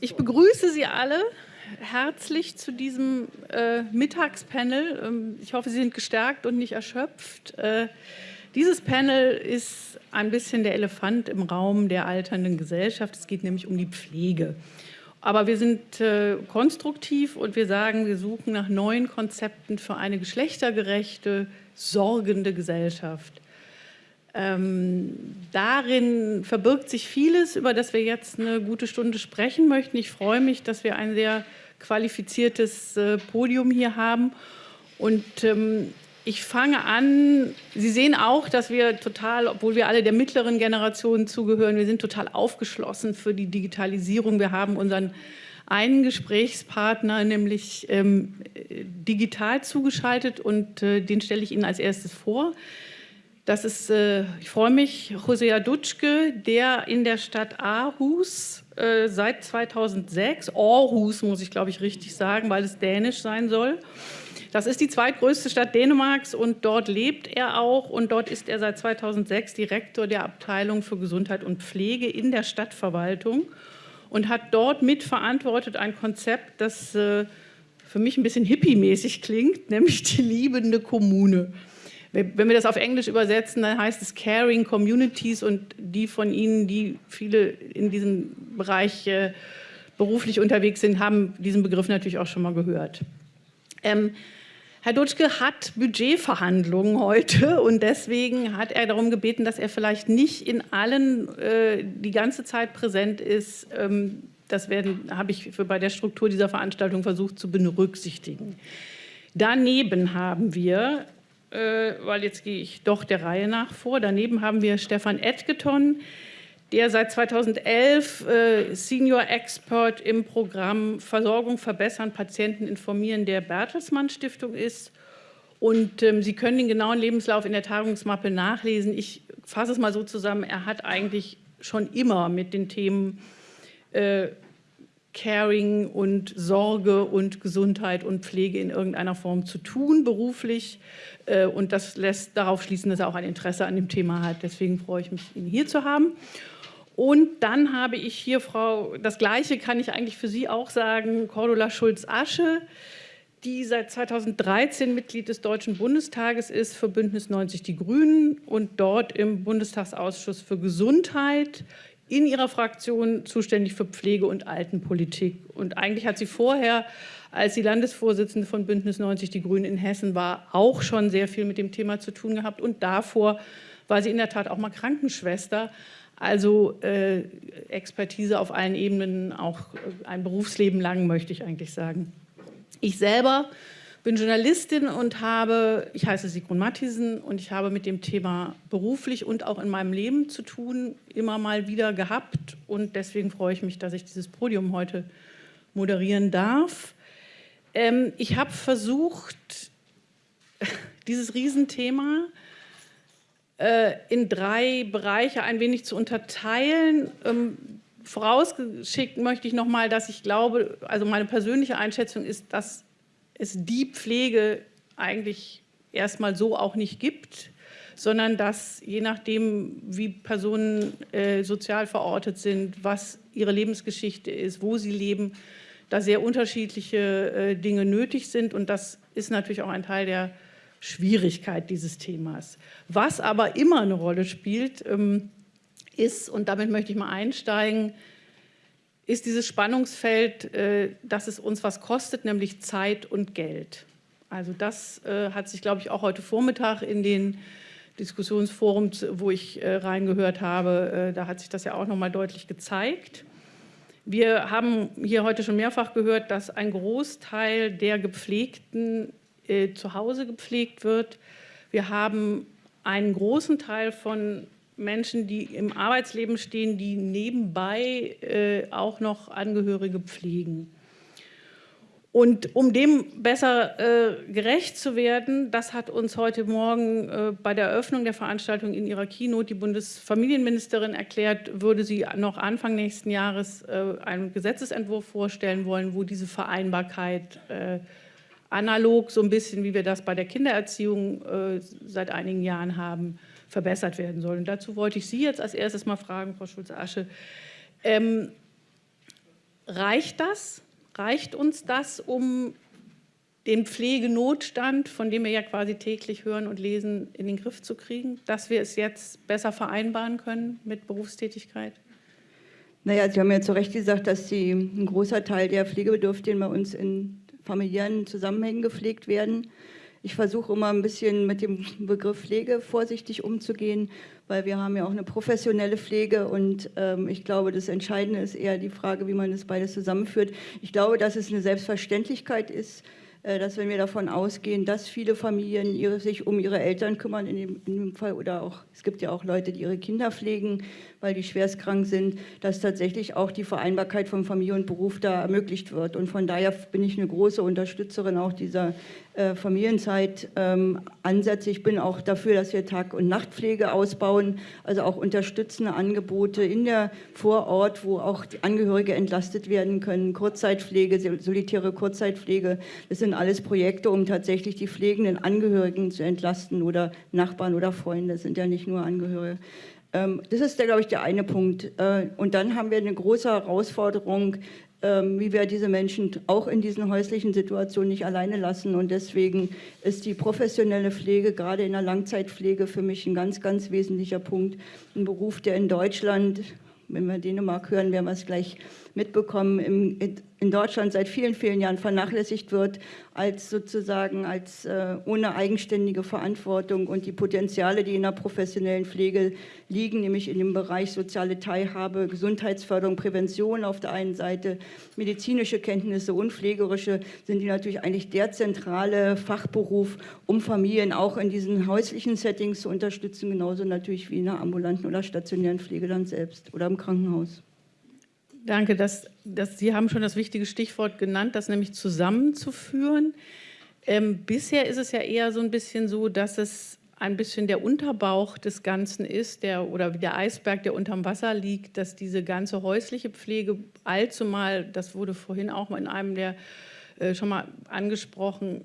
Ich begrüße Sie alle herzlich zu diesem äh, Mittagspanel. Ähm, ich hoffe, Sie sind gestärkt und nicht erschöpft. Äh, dieses Panel ist ein bisschen der Elefant im Raum der alternden Gesellschaft. Es geht nämlich um die Pflege. Aber wir sind äh, konstruktiv und wir sagen, wir suchen nach neuen Konzepten für eine geschlechtergerechte, sorgende Gesellschaft. Ähm, darin verbirgt sich vieles, über das wir jetzt eine gute Stunde sprechen möchten. Ich freue mich, dass wir ein sehr qualifiziertes äh, Podium hier haben. Und ähm, ich fange an, Sie sehen auch, dass wir total, obwohl wir alle der mittleren Generation zugehören, wir sind total aufgeschlossen für die Digitalisierung. Wir haben unseren einen Gesprächspartner, nämlich ähm, digital zugeschaltet und äh, den stelle ich Ihnen als erstes vor. Das ist, äh, ich freue mich, Hosea Dutschke, der in der Stadt Aarhus äh, seit 2006, Aarhus muss ich glaube ich richtig sagen, weil es dänisch sein soll. Das ist die zweitgrößte Stadt Dänemarks und dort lebt er auch und dort ist er seit 2006 Direktor der Abteilung für Gesundheit und Pflege in der Stadtverwaltung und hat dort mitverantwortet ein Konzept, das äh, für mich ein bisschen hippie-mäßig klingt, nämlich die liebende Kommune. Wenn wir das auf Englisch übersetzen, dann heißt es Caring Communities und die von Ihnen, die viele in diesem Bereich äh, beruflich unterwegs sind, haben diesen Begriff natürlich auch schon mal gehört. Ähm, Herr Dutschke hat Budgetverhandlungen heute und deswegen hat er darum gebeten, dass er vielleicht nicht in allen äh, die ganze Zeit präsent ist. Ähm, das habe ich für, bei der Struktur dieser Veranstaltung versucht zu berücksichtigen. Daneben haben wir weil jetzt gehe ich doch der Reihe nach vor. Daneben haben wir Stefan Edgeton, der seit 2011 äh, Senior Expert im Programm Versorgung verbessern, Patienten informieren der Bertelsmann Stiftung ist. Und ähm, Sie können den genauen Lebenslauf in der Tagungsmappe nachlesen. Ich fasse es mal so zusammen, er hat eigentlich schon immer mit den Themen äh, Caring und Sorge und Gesundheit und Pflege in irgendeiner Form zu tun, beruflich. Äh, und das lässt darauf schließen, dass er auch ein Interesse an dem Thema hat. Deswegen freue ich mich, ihn hier zu haben. Und dann habe ich hier, Frau, das Gleiche kann ich eigentlich für Sie auch sagen, Cordula Schulz-Asche, die seit 2013 Mitglied des Deutschen Bundestages ist für Bündnis 90 Die Grünen und dort im Bundestagsausschuss für Gesundheit in ihrer Fraktion zuständig für Pflege- und Altenpolitik. Und eigentlich hat sie vorher als die Landesvorsitzende von Bündnis 90 Die Grünen in Hessen war, auch schon sehr viel mit dem Thema zu tun gehabt. Und davor war sie in der Tat auch mal Krankenschwester. Also äh, Expertise auf allen Ebenen, auch äh, ein Berufsleben lang, möchte ich eigentlich sagen. Ich selber bin Journalistin und habe, ich heiße Sigrun Mattisen und ich habe mit dem Thema beruflich und auch in meinem Leben zu tun, immer mal wieder gehabt. Und deswegen freue ich mich, dass ich dieses Podium heute moderieren darf. Ähm, ich habe versucht, dieses Riesenthema äh, in drei Bereiche ein wenig zu unterteilen. Ähm, vorausgeschickt möchte ich noch mal, dass ich glaube, also meine persönliche Einschätzung ist, dass es die Pflege eigentlich erstmal so auch nicht gibt, sondern dass je nachdem, wie Personen äh, sozial verortet sind, was ihre Lebensgeschichte ist, wo sie leben, da sehr unterschiedliche äh, Dinge nötig sind. Und das ist natürlich auch ein Teil der Schwierigkeit dieses Themas. Was aber immer eine Rolle spielt, ähm, ist, und damit möchte ich mal einsteigen, ist dieses Spannungsfeld, äh, dass es uns was kostet, nämlich Zeit und Geld. Also das äh, hat sich, glaube ich, auch heute Vormittag in den Diskussionsforums, wo ich reingehört habe, da hat sich das ja auch noch mal deutlich gezeigt. Wir haben hier heute schon mehrfach gehört, dass ein Großteil der Gepflegten äh, zu Hause gepflegt wird. Wir haben einen großen Teil von Menschen, die im Arbeitsleben stehen, die nebenbei äh, auch noch Angehörige pflegen. Und um dem besser äh, gerecht zu werden, das hat uns heute Morgen äh, bei der Eröffnung der Veranstaltung in ihrer Keynote die Bundesfamilienministerin erklärt, würde sie noch Anfang nächsten Jahres äh, einen Gesetzesentwurf vorstellen wollen, wo diese Vereinbarkeit äh, analog, so ein bisschen wie wir das bei der Kindererziehung äh, seit einigen Jahren haben, verbessert werden soll. Und dazu wollte ich Sie jetzt als erstes mal fragen, Frau Schulze-Asche, ähm, reicht das? Reicht uns das, um den Pflegenotstand, von dem wir ja quasi täglich hören und lesen, in den Griff zu kriegen, dass wir es jetzt besser vereinbaren können mit Berufstätigkeit? Naja, Sie haben ja zu Recht gesagt, dass die, ein großer Teil der Pflegebedürftigen bei uns in familiären Zusammenhängen gepflegt werden. Ich versuche immer ein bisschen mit dem Begriff Pflege vorsichtig umzugehen, weil wir haben ja auch eine professionelle Pflege und ähm, ich glaube, das Entscheidende ist eher die Frage, wie man das beides zusammenführt. Ich glaube, dass es eine Selbstverständlichkeit ist, äh, dass wenn wir davon ausgehen, dass viele Familien ihre, sich um ihre Eltern kümmern, in dem, in dem, Fall, oder auch, es gibt ja auch Leute, die ihre Kinder pflegen, weil die schwerstkrank sind, dass tatsächlich auch die Vereinbarkeit von Familie und Beruf da ermöglicht wird. Und von daher bin ich eine große Unterstützerin auch dieser äh, Familienzeit ähm. Ich bin auch dafür, dass wir Tag- und Nachtpflege ausbauen, also auch unterstützende Angebote in der Vorort, wo auch die Angehörige entlastet werden können. Kurzzeitpflege, solitäre Kurzzeitpflege, das sind alles Projekte, um tatsächlich die pflegenden Angehörigen zu entlasten oder Nachbarn oder Freunde, das sind ja nicht nur Angehörige. Ähm, das ist, glaube ich, der eine Punkt. Äh, und dann haben wir eine große Herausforderung, ähm, wie wir diese Menschen auch in diesen häuslichen Situationen nicht alleine lassen. Und deswegen ist die professionelle Pflege, gerade in der Langzeitpflege, für mich ein ganz, ganz wesentlicher Punkt. Ein Beruf, der in Deutschland, wenn wir Dänemark hören, werden wir es gleich mitbekommen, im, in Deutschland seit vielen, vielen Jahren vernachlässigt wird, als sozusagen als äh, ohne eigenständige Verantwortung und die Potenziale, die in der professionellen Pflege liegen, nämlich in dem Bereich soziale Teilhabe, Gesundheitsförderung, Prävention auf der einen Seite, medizinische Kenntnisse und pflegerische, sind die natürlich eigentlich der zentrale Fachberuf, um Familien auch in diesen häuslichen Settings zu unterstützen, genauso natürlich wie in der ambulanten oder stationären Pflege dann selbst oder im Krankenhaus. Danke, dass, dass Sie haben schon das wichtige Stichwort genannt, das nämlich zusammenzuführen. Ähm, bisher ist es ja eher so ein bisschen so, dass es ein bisschen der Unterbauch des Ganzen ist, der, oder der Eisberg, der unterm Wasser liegt, dass diese ganze häusliche Pflege allzumal, das wurde vorhin auch in einem der äh, schon mal angesprochen,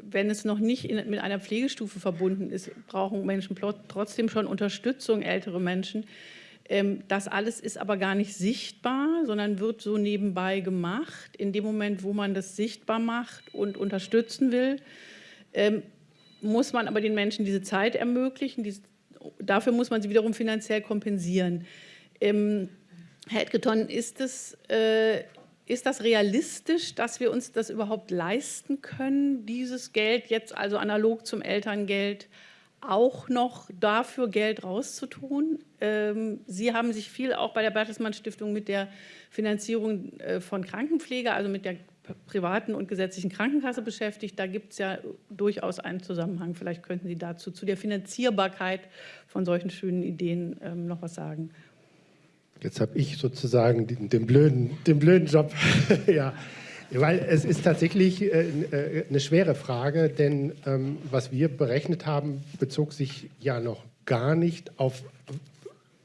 wenn es noch nicht in, mit einer Pflegestufe verbunden ist, brauchen Menschen trotzdem schon Unterstützung, ältere Menschen. Ähm, das alles ist aber gar nicht sichtbar, sondern wird so nebenbei gemacht. In dem Moment, wo man das sichtbar macht und unterstützen will, ähm, muss man aber den Menschen diese Zeit ermöglichen. dafür muss man sie wiederum finanziell kompensieren. Ähm, Herr Edgeton, ist, es, äh, ist das realistisch, dass wir uns das überhaupt leisten können, dieses Geld jetzt also analog zum Elterngeld auch noch dafür Geld rauszutun. Ähm, Sie haben sich viel auch bei der Bertelsmann Stiftung mit der Finanzierung äh, von Krankenpflege, also mit der privaten und gesetzlichen Krankenkasse beschäftigt. Da gibt es ja durchaus einen Zusammenhang. Vielleicht könnten Sie dazu zu der Finanzierbarkeit von solchen schönen Ideen ähm, noch was sagen. Jetzt habe ich sozusagen den, den, blöden, den blöden Job. ja. Weil es ist tatsächlich äh, äh, eine schwere Frage, denn ähm, was wir berechnet haben, bezog sich ja noch gar nicht auf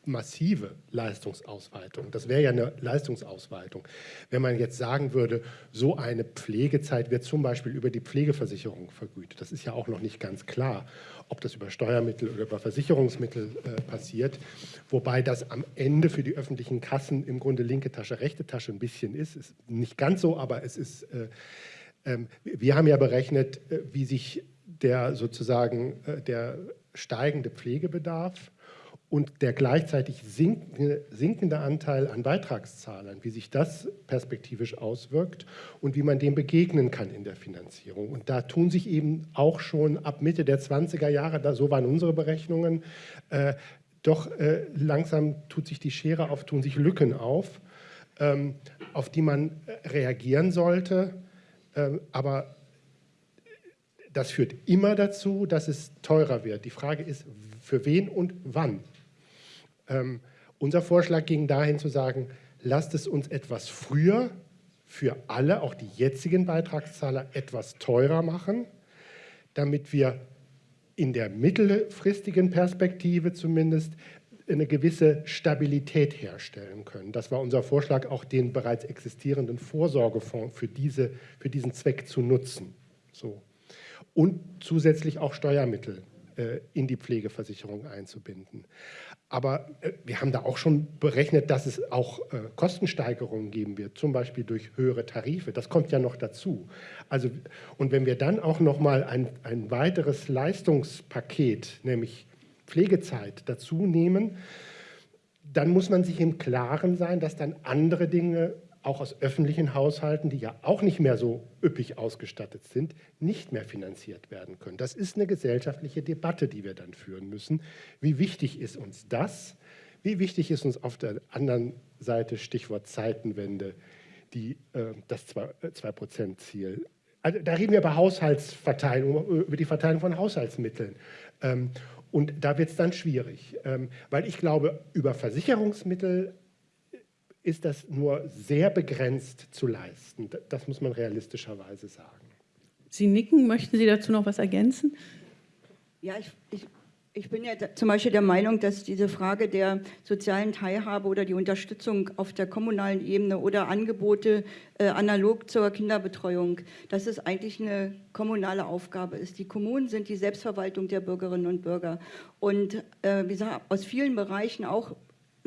massive Leistungsausweitung. Das wäre ja eine Leistungsausweitung. Wenn man jetzt sagen würde, so eine Pflegezeit wird zum Beispiel über die Pflegeversicherung vergütet. Das ist ja auch noch nicht ganz klar, ob das über Steuermittel oder über Versicherungsmittel äh, passiert. Wobei das am Ende für die öffentlichen Kassen im Grunde linke Tasche, rechte Tasche ein bisschen ist. Ist nicht ganz so, aber es ist... Äh, äh, wir haben ja berechnet, äh, wie sich der sozusagen äh, der steigende Pflegebedarf und der gleichzeitig sinkende, Anteil an Beitragszahlern, wie sich das perspektivisch auswirkt und wie man dem begegnen kann in der Finanzierung. Und da tun sich eben auch schon ab Mitte der 20er Jahre, da, so waren unsere Berechnungen, äh, doch äh, langsam tut sich die Schere auf, tun sich Lücken auf, ähm, auf die man äh, reagieren sollte. Ähm, aber das führt immer dazu, dass es teurer wird. Die Frage ist, für wen und wann. Ähm, unser Vorschlag ging dahin zu sagen, lasst es uns etwas früher für alle, auch die jetzigen Beitragszahler, etwas teurer machen, damit wir in der mittelfristigen Perspektive zumindest eine gewisse Stabilität herstellen können. Das war unser Vorschlag, auch den bereits existierenden Vorsorgefonds für, diese, für diesen Zweck zu nutzen. So. Und zusätzlich auch Steuermittel äh, in die Pflegeversicherung einzubinden. Aber äh, wir haben da auch schon berechnet, dass es auch äh, Kostensteigerungen geben wird, zum Beispiel durch höhere Tarife. Das kommt ja noch dazu. Also, und wenn wir dann auch noch mal ein, ein weiteres Leistungspaket, nämlich Pflegezeit, dazu nehmen, dann muss man sich im Klaren sein, dass dann andere Dinge auch aus öffentlichen Haushalten, die ja auch nicht mehr so üppig ausgestattet sind, nicht mehr finanziert werden können. Das ist eine gesellschaftliche Debatte, die wir dann führen müssen. Wie wichtig ist uns das? Wie wichtig ist uns auf der anderen Seite, Stichwort Zeitenwende, die, äh, das 2-Prozent-Ziel? Also, da reden wir über Haushaltsverteilung, über die Verteilung von Haushaltsmitteln. Ähm, und da wird es dann schwierig, ähm, weil ich glaube, über Versicherungsmittel ist das nur sehr begrenzt zu leisten. Das muss man realistischerweise sagen. Sie nicken, möchten Sie dazu noch was ergänzen? Ja, ich, ich, ich bin ja zum Beispiel der Meinung, dass diese Frage der sozialen Teilhabe oder die Unterstützung auf der kommunalen Ebene oder Angebote äh, analog zur Kinderbetreuung, dass es eigentlich eine kommunale Aufgabe ist. Die Kommunen sind die Selbstverwaltung der Bürgerinnen und Bürger. Und äh, wie gesagt, aus vielen Bereichen auch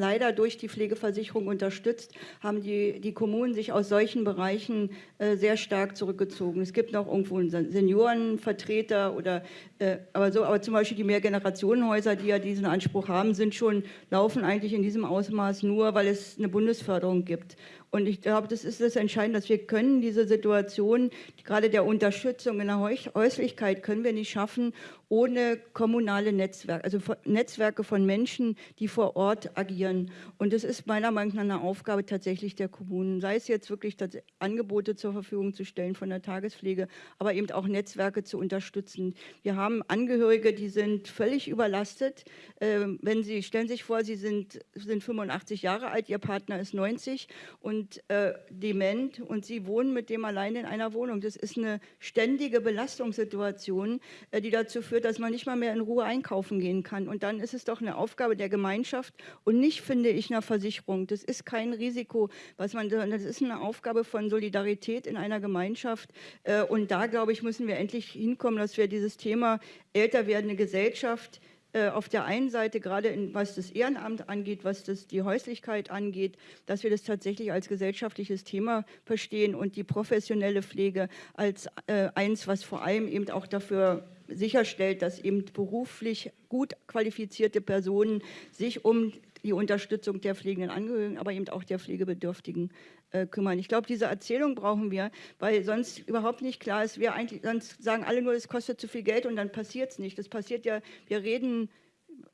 leider durch die Pflegeversicherung unterstützt, haben die, die Kommunen sich aus solchen Bereichen äh, sehr stark zurückgezogen. Es gibt noch irgendwo einen Seniorenvertreter oder äh, aber so, aber zum Beispiel die Mehrgenerationenhäuser, die ja diesen Anspruch haben, sind schon laufen eigentlich in diesem Ausmaß nur, weil es eine Bundesförderung gibt. Und ich glaube, das ist das Entscheidende, dass wir können diese Situation, gerade der Unterstützung in der Häuslichkeit, können wir nicht schaffen, ohne kommunale Netzwerke, also Netzwerke von Menschen, die vor Ort agieren. Und das ist meiner Meinung nach eine Aufgabe tatsächlich der Kommunen, sei es jetzt wirklich Angebote zur Verfügung zu stellen von der Tagespflege, aber eben auch Netzwerke zu unterstützen. Wir haben Angehörige, die sind völlig überlastet. Ähm, wenn Sie, stellen sich vor, Sie sind, sind 85 Jahre alt, Ihr Partner ist 90 und äh, dement und Sie wohnen mit dem allein in einer Wohnung. Das ist eine ständige Belastungssituation, äh, die dazu führt, dass man nicht mal mehr in Ruhe einkaufen gehen kann. Und dann ist es doch eine Aufgabe der Gemeinschaft und nicht, finde ich, einer Versicherung. Das ist kein Risiko, was man, das ist eine Aufgabe von Solidarität in einer Gemeinschaft. Äh, und da, glaube ich, müssen wir endlich hinkommen, dass wir dieses Thema älter werdende Gesellschaft auf der einen Seite, gerade in, was das Ehrenamt angeht, was das, die Häuslichkeit angeht, dass wir das tatsächlich als gesellschaftliches Thema verstehen und die professionelle Pflege als äh, eins, was vor allem eben auch dafür sicherstellt, dass eben beruflich gut qualifizierte Personen sich um die Unterstützung der pflegenden Angehörigen, aber eben auch der Pflegebedürftigen äh, kümmern. Ich glaube, diese Erzählung brauchen wir, weil sonst überhaupt nicht klar ist, wir eigentlich, sonst sagen alle nur, es kostet zu viel Geld und dann passiert es nicht. Das passiert ja, wir reden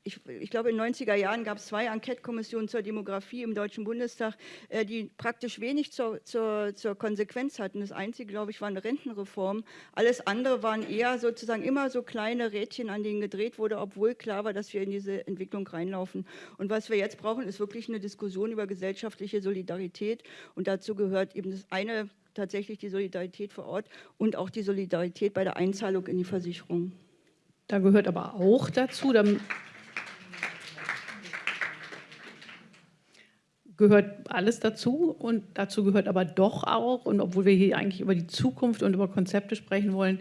ich, ich, glaube, in den 90er Jahren gab es zwei Enquete-Kommissionen zur Demografie im Deutschen Bundestag, äh, die praktisch wenig zur, zur, zur, Konsequenz hatten. Das Einzige, glaube ich, war eine Rentenreform. Alles andere waren eher sozusagen immer so kleine Rädchen, an denen gedreht wurde, obwohl klar war, dass wir in diese Entwicklung reinlaufen. Und was wir jetzt brauchen, ist wirklich eine Diskussion über gesellschaftliche Solidarität. Und dazu gehört eben das eine tatsächlich die Solidarität vor Ort und auch die Solidarität bei der Einzahlung in die Versicherung. Da gehört aber auch dazu, gehört alles dazu und dazu gehört aber doch auch, und obwohl wir hier eigentlich über die Zukunft und über Konzepte sprechen wollen,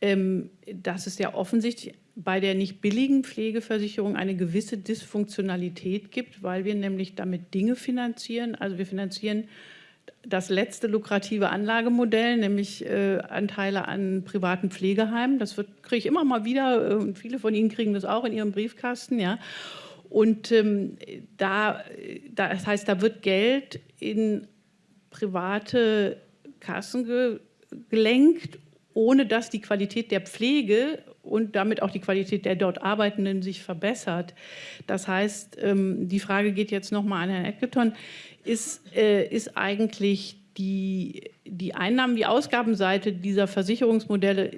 ähm, dass es ja offensichtlich bei der nicht billigen Pflegeversicherung eine gewisse Dysfunktionalität gibt, weil wir nämlich damit Dinge finanzieren. Also wir finanzieren das letzte lukrative Anlagemodell, nämlich äh, Anteile an privaten Pflegeheimen. Das kriege ich immer mal wieder äh, und viele von Ihnen kriegen das auch in ihrem Briefkasten. Ja. Und ähm, da, das heißt, da wird Geld in private Kassen ge gelenkt, ohne dass die Qualität der Pflege und damit auch die Qualität der dort Arbeitenden sich verbessert. Das heißt, ähm, die Frage geht jetzt nochmal an Herrn Eckleton, ist, äh, ist eigentlich die, die Einnahmen, die Ausgabenseite dieser Versicherungsmodelle,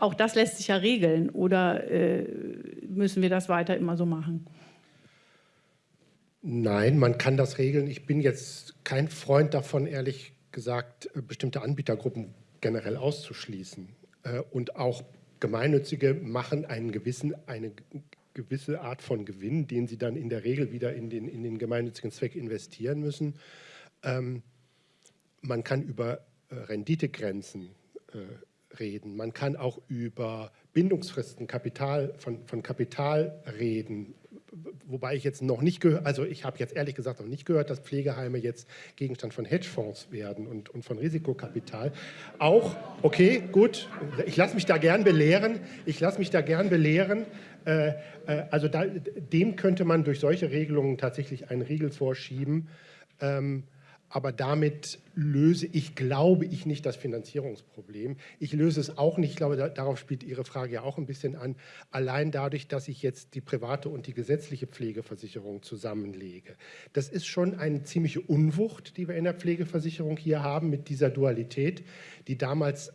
auch das lässt sich ja regeln oder äh, müssen wir das weiter immer so machen? Nein, man kann das regeln. Ich bin jetzt kein Freund davon, ehrlich gesagt, äh, bestimmte Anbietergruppen generell auszuschließen. Äh, und auch Gemeinnützige machen einen gewissen, eine gewisse Art von Gewinn, den sie dann in der Regel wieder in den, in den gemeinnützigen Zweck investieren müssen. Ähm, man kann über äh, Renditegrenzen reden. Man kann auch über Bindungsfristen Kapital, von, von Kapital reden, wobei ich jetzt noch nicht gehört, also ich habe jetzt ehrlich gesagt noch nicht gehört, dass Pflegeheime jetzt Gegenstand von Hedgefonds werden und, und von Risikokapital. Auch, okay, gut, ich lasse mich da gern belehren, ich lasse mich da gern belehren. Äh, äh, also da, dem könnte man durch solche Regelungen tatsächlich einen Riegel vorschieben. Ähm, aber damit löse ich, glaube ich, nicht das Finanzierungsproblem. Ich löse es auch nicht, ich glaube, da, darauf spielt Ihre Frage ja auch ein bisschen an, allein dadurch, dass ich jetzt die private und die gesetzliche Pflegeversicherung zusammenlege. Das ist schon eine ziemliche Unwucht, die wir in der Pflegeversicherung hier haben mit dieser Dualität, die damals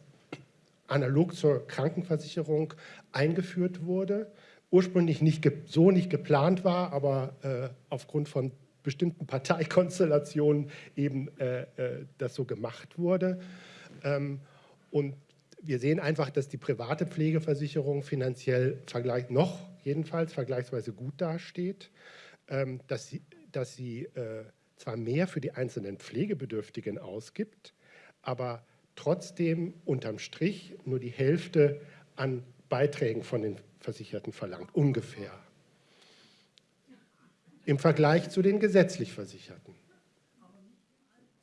analog zur Krankenversicherung eingeführt wurde, ursprünglich nicht so nicht geplant war, aber äh, aufgrund von bestimmten Parteikonstellationen eben äh, äh, das so gemacht wurde. Ähm, und wir sehen einfach, dass die private Pflegeversicherung finanziell vergleich, noch jedenfalls vergleichsweise gut dasteht, ähm, dass sie, dass sie äh, zwar mehr für die einzelnen Pflegebedürftigen ausgibt, aber trotzdem unterm Strich nur die Hälfte an Beiträgen von den Versicherten verlangt, ungefähr im Vergleich zu den gesetzlich Versicherten.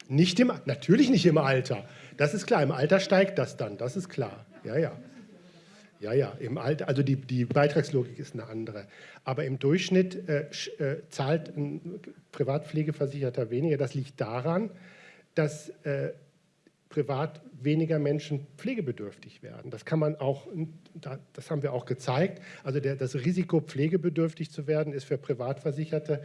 Nicht im, natürlich nicht im Alter. Das ist klar. Im Alter steigt das dann. Das ist klar. Ja, ja. Ja, ja. Im Alter, also die, die Beitragslogik ist eine andere. Aber im Durchschnitt äh, äh, zahlt ein Privatpflegeversicherter weniger. Das liegt daran, dass äh, privat weniger Menschen pflegebedürftig werden. Das kann man auch, das haben wir auch gezeigt. Also der, das Risiko, pflegebedürftig zu werden, ist für Privatversicherte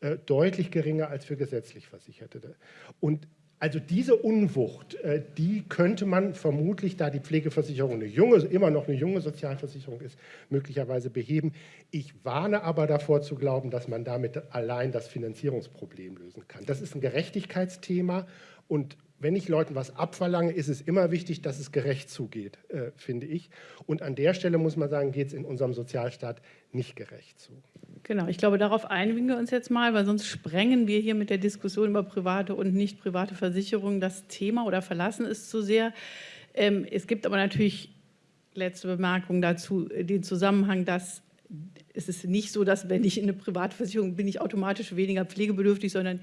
äh, deutlich geringer als für gesetzlich Versicherte. Und also diese Unwucht, äh, die könnte man vermutlich, da die Pflegeversicherung eine junge, immer noch eine junge Sozialversicherung ist, möglicherweise beheben. Ich warne aber davor zu glauben, dass man damit allein das Finanzierungsproblem lösen kann. Das ist ein Gerechtigkeitsthema und wenn ich Leuten was abverlange, ist es immer wichtig, dass es gerecht zugeht, äh, finde ich. Und an der Stelle muss man sagen, geht es in unserem Sozialstaat nicht gerecht zu. Genau, ich glaube, darauf einigen wir uns jetzt mal, weil sonst sprengen wir hier mit der Diskussion über private und nicht private Versicherungen das Thema oder verlassen es zu sehr. Ähm, es gibt aber natürlich, letzte Bemerkung dazu, den Zusammenhang, dass es ist nicht so, dass wenn ich in eine Privatversicherung bin, ich automatisch weniger pflegebedürftig, sondern äh,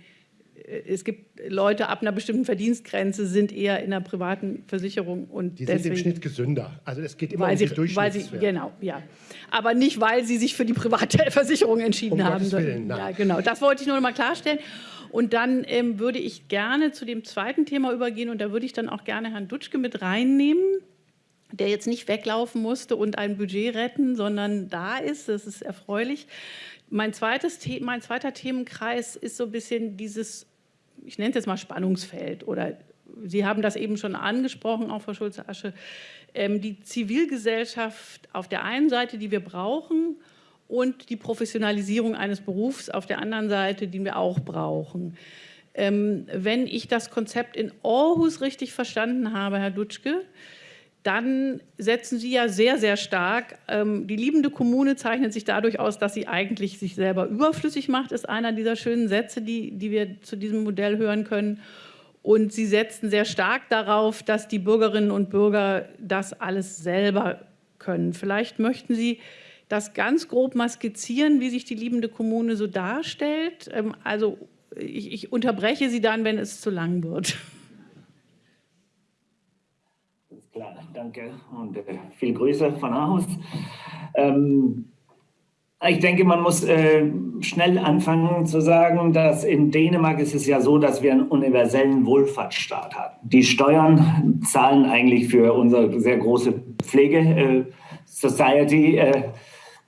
es gibt Leute ab einer bestimmten Verdienstgrenze sind eher in einer privaten Versicherung und die deswegen, sind im Schnitt gesünder. Also es geht immer um sie, die Durchschnittswerte. Genau, ja. Aber nicht, weil sie sich für die private Versicherung entschieden um haben. Willen. Ja, genau. Das wollte ich nur noch mal klarstellen. Und dann ähm, würde ich gerne zu dem zweiten Thema übergehen und da würde ich dann auch gerne Herrn Dutschke mit reinnehmen, der jetzt nicht weglaufen musste und ein Budget retten, sondern da ist. Das ist erfreulich. Mein, zweites, mein zweiter Themenkreis ist so ein bisschen dieses ich nenne es jetzt mal Spannungsfeld oder Sie haben das eben schon angesprochen, auch Frau Schulze-Asche, ähm, die Zivilgesellschaft auf der einen Seite, die wir brauchen, und die Professionalisierung eines Berufs auf der anderen Seite, die wir auch brauchen. Ähm, wenn ich das Konzept in Aarhus richtig verstanden habe, Herr Dutschke, dann setzen Sie ja sehr, sehr stark. Ähm, die liebende Kommune zeichnet sich dadurch aus, dass sie eigentlich sich selber überflüssig macht, ist einer dieser schönen Sätze, die, die wir zu diesem Modell hören können. Und Sie setzen sehr stark darauf, dass die Bürgerinnen und Bürger das alles selber können. Vielleicht möchten Sie das ganz grob mal skizzieren, wie sich die liebende Kommune so darstellt. Ähm, also ich, ich unterbreche Sie dann, wenn es zu lang wird. Klar, danke und äh, viel Grüße von Aarhus. Ähm, ich denke, man muss äh, schnell anfangen zu sagen, dass in Dänemark ist es ja so, dass wir einen universellen Wohlfahrtsstaat haben. Die Steuern zahlen eigentlich für unsere sehr große Pflege-Society. Äh,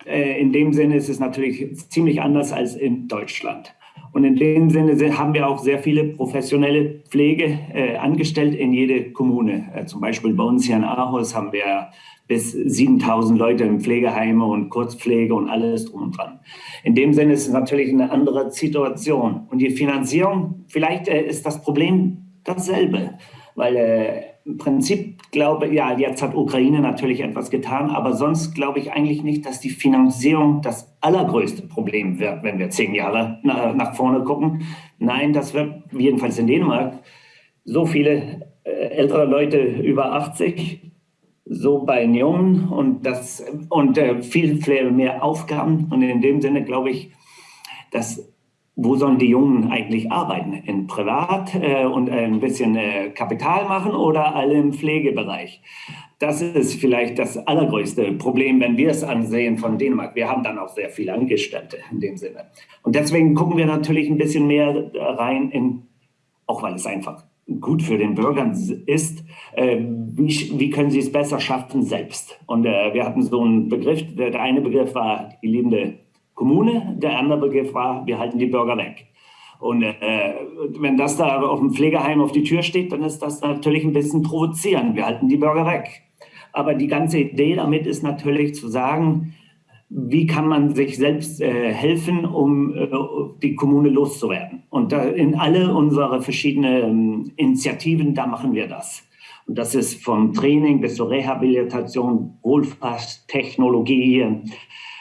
äh, in dem Sinne ist es natürlich ziemlich anders als in Deutschland. Und in dem Sinne haben wir auch sehr viele professionelle Pflege äh, angestellt in jede Kommune. Äh, zum Beispiel bei uns hier in Aarhus haben wir bis 7000 Leute in Pflegeheime und Kurzpflege und alles drum und dran. In dem Sinne ist es natürlich eine andere Situation. Und die Finanzierung, vielleicht äh, ist das Problem dasselbe, weil äh, im Prinzip glaube ja, jetzt hat Ukraine natürlich etwas getan, aber sonst glaube ich eigentlich nicht, dass die Finanzierung das allergrößte Problem wird, wenn wir zehn Jahre nach vorne gucken. Nein, das wird jedenfalls in Dänemark so viele äh, ältere Leute über 80 so bei Jungen und, das, und äh, viel, viel mehr Aufgaben. Und in dem Sinne glaube ich, dass wo sollen die Jungen eigentlich arbeiten? In Privat äh, und ein bisschen äh, Kapital machen oder alle im Pflegebereich? Das ist vielleicht das allergrößte Problem, wenn wir es ansehen von Dänemark. Wir haben dann auch sehr viele Angestellte in dem Sinne. Und deswegen gucken wir natürlich ein bisschen mehr rein in, auch weil es einfach gut für den Bürger ist, äh, wie, wie, können sie es besser schaffen selbst? Und äh, wir hatten so einen Begriff, der, eine Begriff war die liebende Kommune, der andere Begriff war, wir halten die Bürger weg. Und äh, wenn das da auf dem Pflegeheim auf die Tür steht, dann ist das natürlich ein bisschen provozierend. Wir halten die Bürger weg. Aber die ganze Idee damit ist natürlich zu sagen, wie kann man sich selbst äh, helfen, um äh, die Kommune loszuwerden. Und da in alle unsere verschiedenen Initiativen, da machen wir das. Und das ist vom Training bis zur Rehabilitation, Wohlfahrtstechnologie,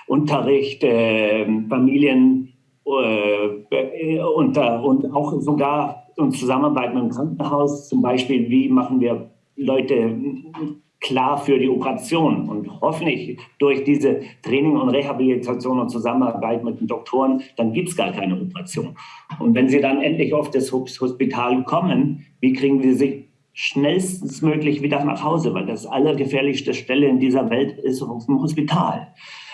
Unterricht, äh, Familien äh, und, und auch sogar in Zusammenarbeit mit dem Krankenhaus, zum Beispiel, wie machen wir Leute klar für die Operation. Und hoffentlich durch diese Training und Rehabilitation und Zusammenarbeit mit den Doktoren, dann gibt es gar keine Operation. Und wenn sie dann endlich auf das Hospital kommen, wie kriegen sie schnellstens möglich wieder nach Hause? Weil das allergefährlichste Stelle in dieser Welt ist auf dem Hospital.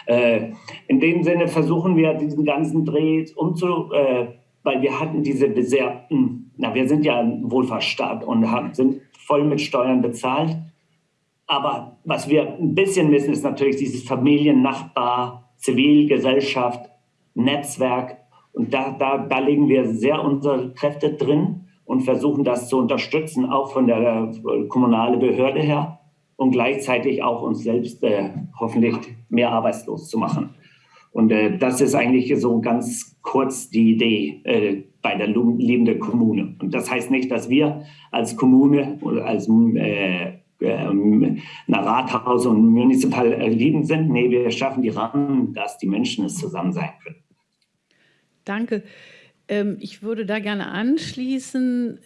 Äh, in dem Sinne versuchen wir diesen ganzen Dreh umzu, äh, weil wir hatten diese besehrten, na, wir sind ja ein Wohlfahrtsstaat und haben, sind voll mit Steuern bezahlt. Aber was wir ein bisschen wissen, ist natürlich dieses Familien, Nachbar, Zivilgesellschaft, Netzwerk. Und da, da, da legen wir sehr unsere Kräfte drin und versuchen das zu unterstützen, auch von der äh, kommunalen Behörde her und gleichzeitig auch uns selbst äh, hoffentlich mehr arbeitslos zu machen. Und äh, das ist eigentlich so ganz kurz die Idee äh, bei der liebenden Kommune. Und das heißt nicht, dass wir als Kommune oder als äh, ähm, Rathaus und municipal lieben sind. Nee, wir schaffen die Rahmen, dass die Menschen es zusammen sein können. Danke. Ähm, ich würde da gerne anschließen.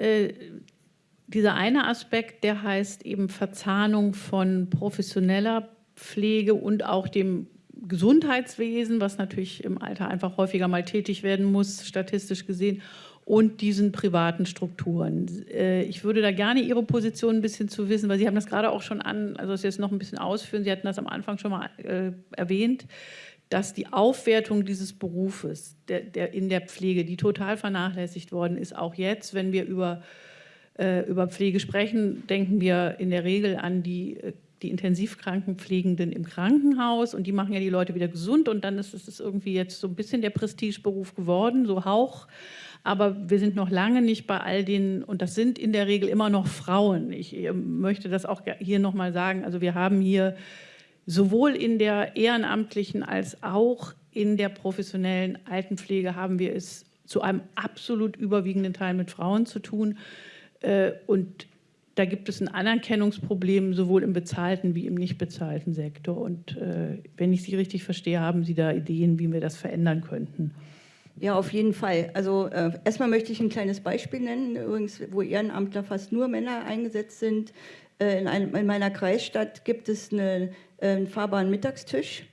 Dieser eine Aspekt, der heißt eben Verzahnung von professioneller Pflege und auch dem Gesundheitswesen, was natürlich im Alter einfach häufiger mal tätig werden muss, statistisch gesehen, und diesen privaten Strukturen. Äh, ich würde da gerne Ihre Position ein bisschen zu wissen, weil Sie haben das gerade auch schon an, also das jetzt noch ein bisschen ausführen, Sie hatten das am Anfang schon mal äh, erwähnt, dass die Aufwertung dieses Berufes der, der in der Pflege, die total vernachlässigt worden ist, auch jetzt, wenn wir über, über Pflege sprechen, denken wir in der Regel an die äh, die Intensivkrankenpflegenden im Krankenhaus und die machen ja die Leute wieder gesund und dann ist es irgendwie jetzt so ein bisschen der Prestigeberuf geworden, so Hauch. Aber wir sind noch lange nicht bei all den, und das sind in der Regel immer noch Frauen. Ich äh, möchte das auch hier nochmal sagen. Also wir haben hier sowohl in der ehrenamtlichen als auch in der professionellen Altenpflege haben wir es zu einem absolut überwiegenden Teil mit Frauen zu tun. Äh, und da gibt es ein Anerkennungsproblem sowohl im bezahlten wie im nicht bezahlten Sektor. Und äh, wenn ich Sie richtig verstehe, haben Sie da Ideen, wie wir das verändern könnten? Ja, auf jeden Fall. Also äh, erstmal möchte ich ein kleines Beispiel nennen, übrigens, wo Ehrenamtler fast nur Männer eingesetzt sind. Äh, in, einem, in, meiner Kreisstadt gibt es eine, äh, einen fahrbaren Mittagstisch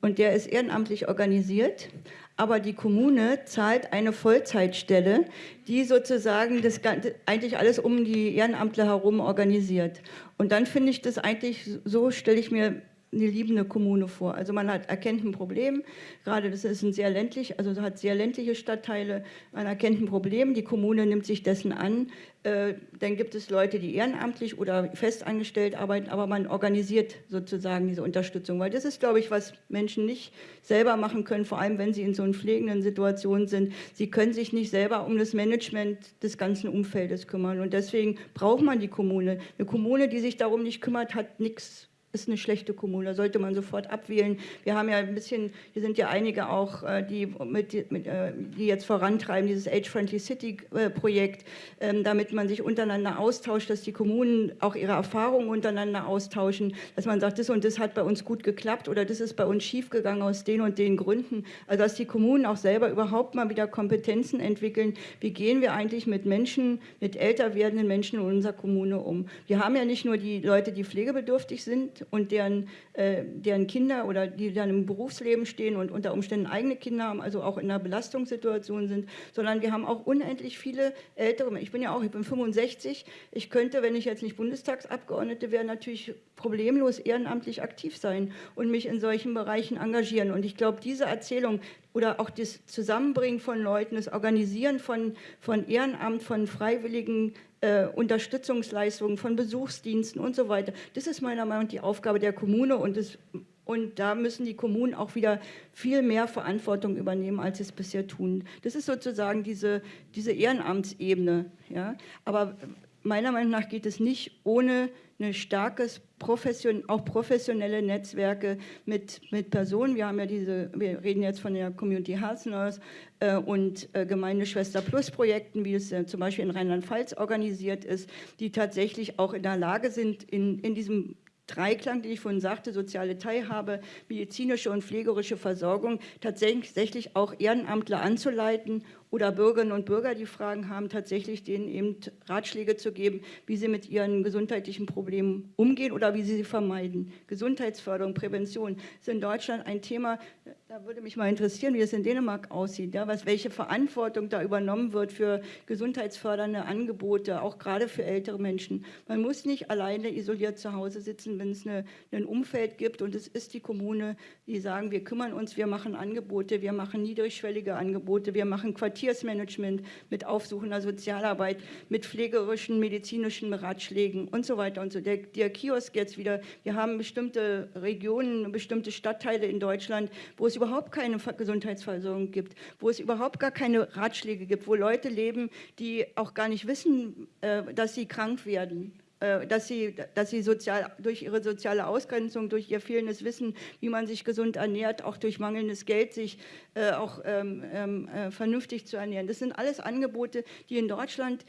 und der ist ehrenamtlich organisiert aber die Kommune zahlt eine Vollzeitstelle, die sozusagen das eigentlich alles um die Ehrenamtler herum organisiert. Und dann finde ich das eigentlich, so stelle ich mir eine liebende Kommune vor. Also man hat, erkennt ein Problem, gerade das ist ein sehr ländlich, also hat sehr ländliche Stadtteile, man erkennt ein Problem, die Kommune nimmt sich dessen an, äh, dann gibt es Leute, die ehrenamtlich oder festangestellt arbeiten, aber man organisiert sozusagen diese Unterstützung, weil das ist, glaube ich, was Menschen nicht selber machen können, vor allem wenn sie in so einer pflegenden Situation sind. Sie können sich nicht selber um das Management des ganzen Umfeldes kümmern und deswegen braucht man die Kommune. Eine Kommune, die sich darum nicht kümmert, hat nichts ist eine schlechte Kommune, sollte man sofort abwählen. Wir haben ja ein bisschen, hier sind ja einige auch, äh, die, mit, mit, äh, die jetzt vorantreiben, dieses Age-Friendly City-Projekt, ähm, damit man sich untereinander austauscht, dass die Kommunen auch ihre Erfahrungen untereinander austauschen, dass man sagt, das und das hat bei uns gut geklappt oder das ist bei uns schiefgegangen aus den und den Gründen. Also dass die Kommunen auch selber überhaupt mal wieder Kompetenzen entwickeln, wie gehen wir eigentlich mit Menschen, mit älter werdenden Menschen in unserer Kommune um. Wir haben ja nicht nur die Leute, die pflegebedürftig sind, und deren, äh, deren Kinder oder die dann im Berufsleben stehen und unter Umständen eigene Kinder haben, also auch in einer Belastungssituation sind, sondern wir haben auch unendlich viele ältere. Ich bin ja auch, ich bin 65. Ich könnte, wenn ich jetzt nicht Bundestagsabgeordnete wäre, natürlich problemlos ehrenamtlich aktiv sein und mich in solchen Bereichen engagieren. Und ich glaube, diese Erzählung oder auch das Zusammenbringen von Leuten, das Organisieren von, von Ehrenamt, von freiwilligen äh, Unterstützungsleistungen, von Besuchsdiensten und so weiter. Das ist meiner Meinung nach die Aufgabe der Kommune und, das, und da müssen die Kommunen auch wieder viel mehr Verantwortung übernehmen, als sie es bisher tun. Das ist sozusagen diese, diese Ehrenamtsebene. Ja? Aber meiner Meinung nach geht es nicht ohne ein starkes, profession, auch professionelle Netzwerke mit, mit Personen. Wir haben ja diese, wir reden jetzt von der Community Health Nurse äh, und äh, Gemeindeschwester Plus Projekten, wie es äh, zum Beispiel in Rheinland-Pfalz organisiert ist, die tatsächlich auch in der Lage sind, in, in diesem Dreiklang, den ich vorhin sagte, soziale Teilhabe, medizinische und pflegerische Versorgung, tatsächlich auch Ehrenamtler anzuleiten oder Bürgerinnen und Bürger, die Fragen haben, tatsächlich denen eben Ratschläge zu geben, wie sie mit ihren gesundheitlichen Problemen umgehen oder wie sie sie vermeiden. Gesundheitsförderung, Prävention ist in Deutschland ein Thema, da würde mich mal interessieren, wie es in Dänemark aussieht, ja, was, welche Verantwortung da übernommen wird für gesundheitsfördernde Angebote, auch gerade für ältere Menschen. Man muss nicht alleine isoliert zu Hause sitzen, wenn es ein Umfeld gibt und es ist die Kommune, die sagen, wir kümmern uns, wir machen Angebote, wir machen niedrigschwellige Angebote, wir machen Quartiersmanagement mit aufsuchender Sozialarbeit, mit pflegerischen, medizinischen Ratschlägen und so weiter und so. Der, der Kiosk jetzt wieder, wir haben bestimmte Regionen, bestimmte Stadtteile in Deutschland, wo es überhaupt keine Gesundheitsversorgung gibt, wo es überhaupt gar keine Ratschläge gibt, wo Leute leben, die auch gar nicht wissen, äh, dass sie krank werden dass sie, dass sie sozial, durch ihre soziale Ausgrenzung, durch ihr fehlendes Wissen, wie man sich gesund ernährt, auch durch mangelndes Geld, sich äh, auch ähm, ähm, äh, vernünftig zu ernähren. Das sind alles Angebote, die in Deutschland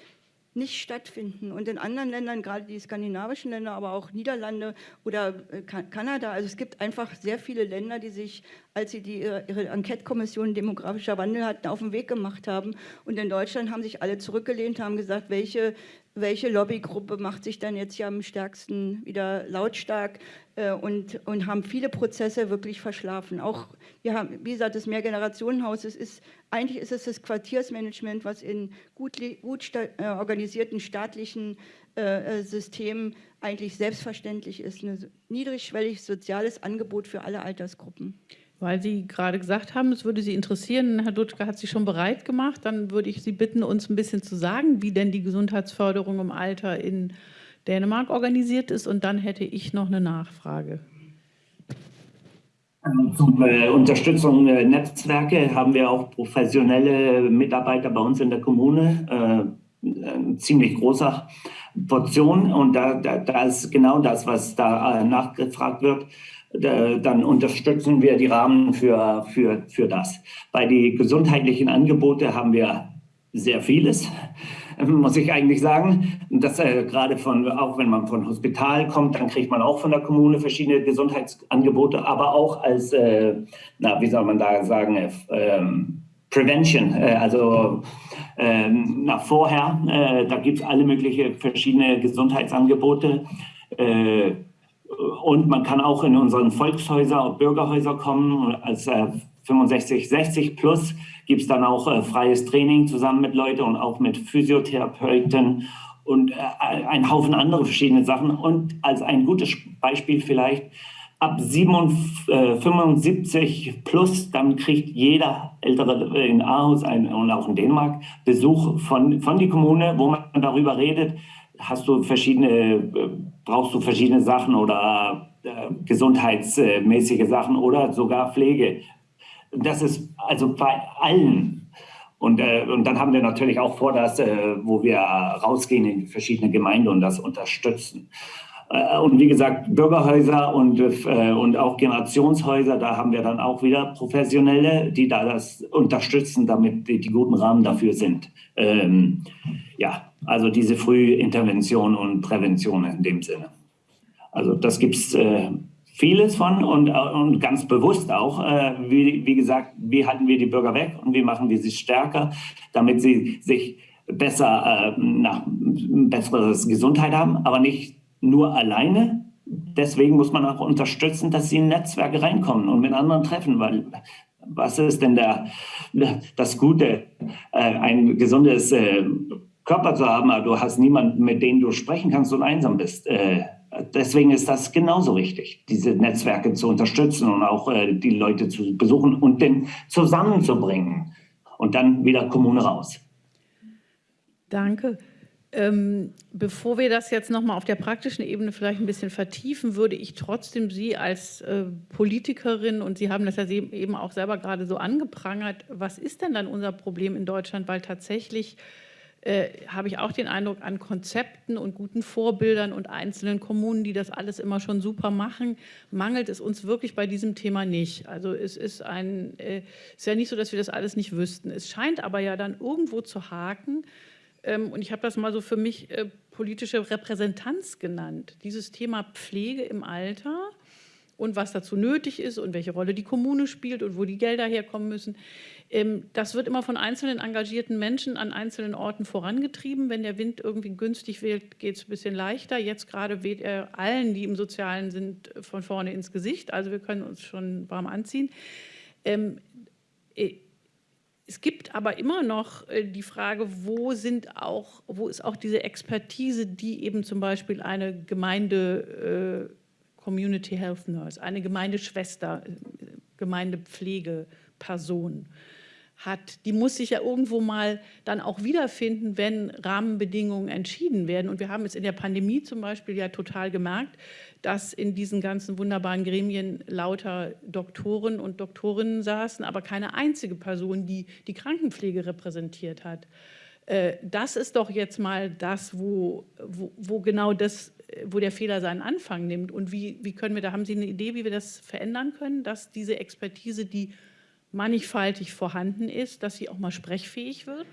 nicht stattfinden. Und in anderen Ländern, gerade die skandinavischen Länder, aber auch Niederlande oder äh, Kanada, also es gibt einfach sehr viele Länder, die sich, als sie die, ihre Enquete-Kommission demografischer Wandel hatten, auf den Weg gemacht haben. Und in Deutschland haben sich alle zurückgelehnt, haben gesagt, welche welche Lobbygruppe macht sich dann jetzt hier am stärksten wieder lautstark äh, und, und haben viele Prozesse wirklich verschlafen. Auch, wir haben, wie gesagt, das Mehrgenerationenhaus, es ist, eigentlich ist es das Quartiersmanagement, was in gut, gut sta äh, organisierten staatlichen äh, äh Systemen eigentlich selbstverständlich ist. Ein niedrigschwellig soziales Angebot für alle Altersgruppen. Weil Sie gerade gesagt haben, es würde Sie interessieren, Herr Dutschke hat sich schon bereit gemacht, dann würde ich Sie bitten, uns ein bisschen zu sagen, wie denn die Gesundheitsförderung im Alter in Dänemark organisiert ist. Und dann hätte ich noch eine Nachfrage. Zum äh, Unterstützung äh, Netzwerke haben wir auch professionelle Mitarbeiter bei uns in der Kommune, äh, ziemlich großer Portion. Und da, da, da ist genau das, was da äh, nachgefragt wird dann unterstützen wir die Rahmen für, für, für das. Bei den gesundheitlichen Angebote haben wir sehr vieles, muss ich eigentlich sagen. Das äh, gerade von, auch wenn man von Hospital kommt, dann kriegt man auch von der Kommune verschiedene Gesundheitsangebote, aber auch als, äh, na, wie soll man da sagen, äh, ähm, Prevention, äh, also ähm, nach vorher, äh, da gibt es alle möglichen verschiedene Gesundheitsangebote. Äh, und man kann auch in unseren Volkshäuser und Bürgerhäuser kommen. Als äh, 65, 60 plus gibt es dann auch äh, freies Training zusammen mit Leuten und auch mit Physiotherapeuten und äh, ein Haufen andere verschiedene Sachen. Und als ein gutes Beispiel vielleicht, ab 75 äh, plus, dann kriegt jeder Ältere in Aarhus ein, und auch in Dänemark Besuch von, von die Kommune, wo man darüber redet, hast du verschiedene, brauchst du verschiedene Sachen oder äh, gesundheitsmäßige Sachen oder sogar Pflege. Das ist also bei allen. Und, äh, und dann haben wir natürlich auch vor, dass, äh, wo wir rausgehen in verschiedene Gemeinden und das unterstützen. Äh, und wie gesagt, Bürgerhäuser und, äh, und auch Generationshäuser, da haben wir dann auch wieder Professionelle, die da das unterstützen, damit die, die guten Rahmen dafür sind. Ähm, ja, also diese Frühintervention und Prävention in dem Sinne. Also das gibt es äh, vieles von und, äh, und ganz bewusst auch. Äh, wie, wie gesagt, wie halten wir die Bürger weg und wie machen wir sie stärker, damit sie sich besser, äh, nach, besseres Gesundheit haben, aber nicht nur alleine. Deswegen muss man auch unterstützen, dass sie in Netzwerke reinkommen und mit anderen treffen, weil was ist denn der, das Gute, äh, ein gesundes äh, Körper zu haben, aber du hast niemanden, mit dem du sprechen kannst und einsam bist. Äh, deswegen ist das genauso wichtig, diese Netzwerke zu unterstützen und auch äh, die Leute zu besuchen und den zusammenzubringen und dann wieder Kommune raus. Danke. Ähm, bevor wir das jetzt nochmal auf der praktischen Ebene vielleicht ein bisschen vertiefen, würde ich trotzdem Sie als äh, Politikerin, und Sie haben das ja eben auch selber gerade so angeprangert, was ist denn dann unser Problem in Deutschland? Weil tatsächlich äh, habe ich auch den Eindruck, an Konzepten und guten Vorbildern und einzelnen Kommunen, die das alles immer schon super machen, mangelt es uns wirklich bei diesem Thema nicht. Also es ist, ein, äh, ist ja nicht so, dass wir das alles nicht wüssten. Es scheint aber ja dann irgendwo zu haken, ähm, und ich habe das mal so für mich äh, politische Repräsentanz genannt. Dieses Thema Pflege im Alter und was dazu nötig ist und welche Rolle die Kommune spielt und wo die Gelder herkommen müssen. Ähm, das wird immer von einzelnen engagierten Menschen an einzelnen Orten vorangetrieben. Wenn der Wind irgendwie günstig weht, geht es ein bisschen leichter. Jetzt gerade weht er allen, die im Sozialen sind, von vorne ins Gesicht. Also wir können uns schon warm anziehen. Ähm, äh, es gibt aber immer noch äh, die Frage, wo, sind auch, wo ist auch diese Expertise, die eben zum Beispiel eine Gemeinde äh, Community Health Nurse, eine Gemeindeschwester, äh, Gemeindepflegeperson hat, die muss sich ja irgendwo mal dann auch wiederfinden, wenn Rahmenbedingungen entschieden werden. Und wir haben es in der Pandemie zum Beispiel ja total gemerkt, dass in diesen ganzen wunderbaren Gremien lauter Doktoren und Doktorinnen saßen, aber keine einzige Person, die die Krankenpflege repräsentiert hat. Äh, das ist doch jetzt mal das, wo, wo, wo, genau das, wo der Fehler seinen Anfang nimmt. Und wie, wie können wir, da haben Sie eine Idee, wie wir das verändern können, dass diese Expertise, die mannigfaltig vorhanden ist, dass sie auch mal sprechfähig wird?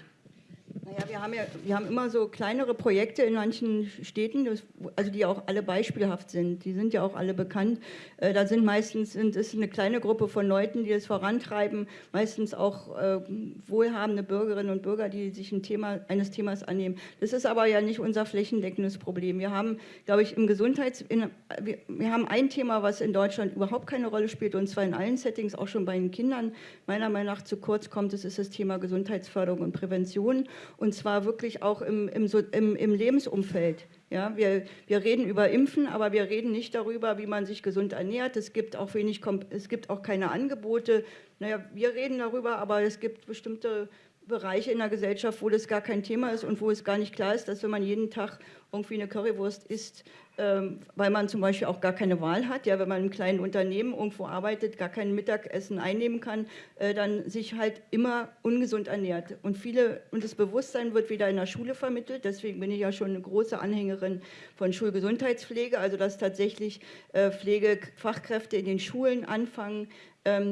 Naja, wir haben ja wir haben immer so kleinere Projekte in manchen Städten, also die auch alle beispielhaft sind. Die sind ja auch alle bekannt. Äh, da sind meistens sind, ist eine kleine Gruppe von Leuten, die es vorantreiben, meistens auch äh, wohlhabende Bürgerinnen und Bürger, die sich ein Thema, eines Themas annehmen. Das ist aber ja nicht unser flächendeckendes Problem. Wir haben, glaube ich, im Gesundheits... In, wir, wir haben ein Thema, was in Deutschland überhaupt keine Rolle spielt, und zwar in allen Settings, auch schon bei den Kindern, meiner Meinung nach zu kurz kommt. Das ist das Thema Gesundheitsförderung und Prävention und zwar wirklich auch im, im, im, im Lebensumfeld. Ja, wir, wir reden über Impfen, aber wir reden nicht darüber, wie man sich gesund ernährt. Es gibt auch wenig, es gibt auch keine Angebote. Naja, wir reden darüber, aber es gibt bestimmte Bereiche in der Gesellschaft, wo das gar kein Thema ist und wo es gar nicht klar ist, dass wenn man jeden Tag irgendwie eine Currywurst isst, weil man zum Beispiel auch gar keine Wahl hat, ja, wenn man im kleinen Unternehmen irgendwo arbeitet, gar kein Mittagessen einnehmen kann, äh, dann sich halt immer ungesund ernährt. Und viele, und das Bewusstsein wird wieder in der Schule vermittelt, deswegen bin ich ja schon eine große Anhängerin von Schulgesundheitspflege, also dass tatsächlich äh, Pflegefachkräfte in den Schulen anfangen, ähm,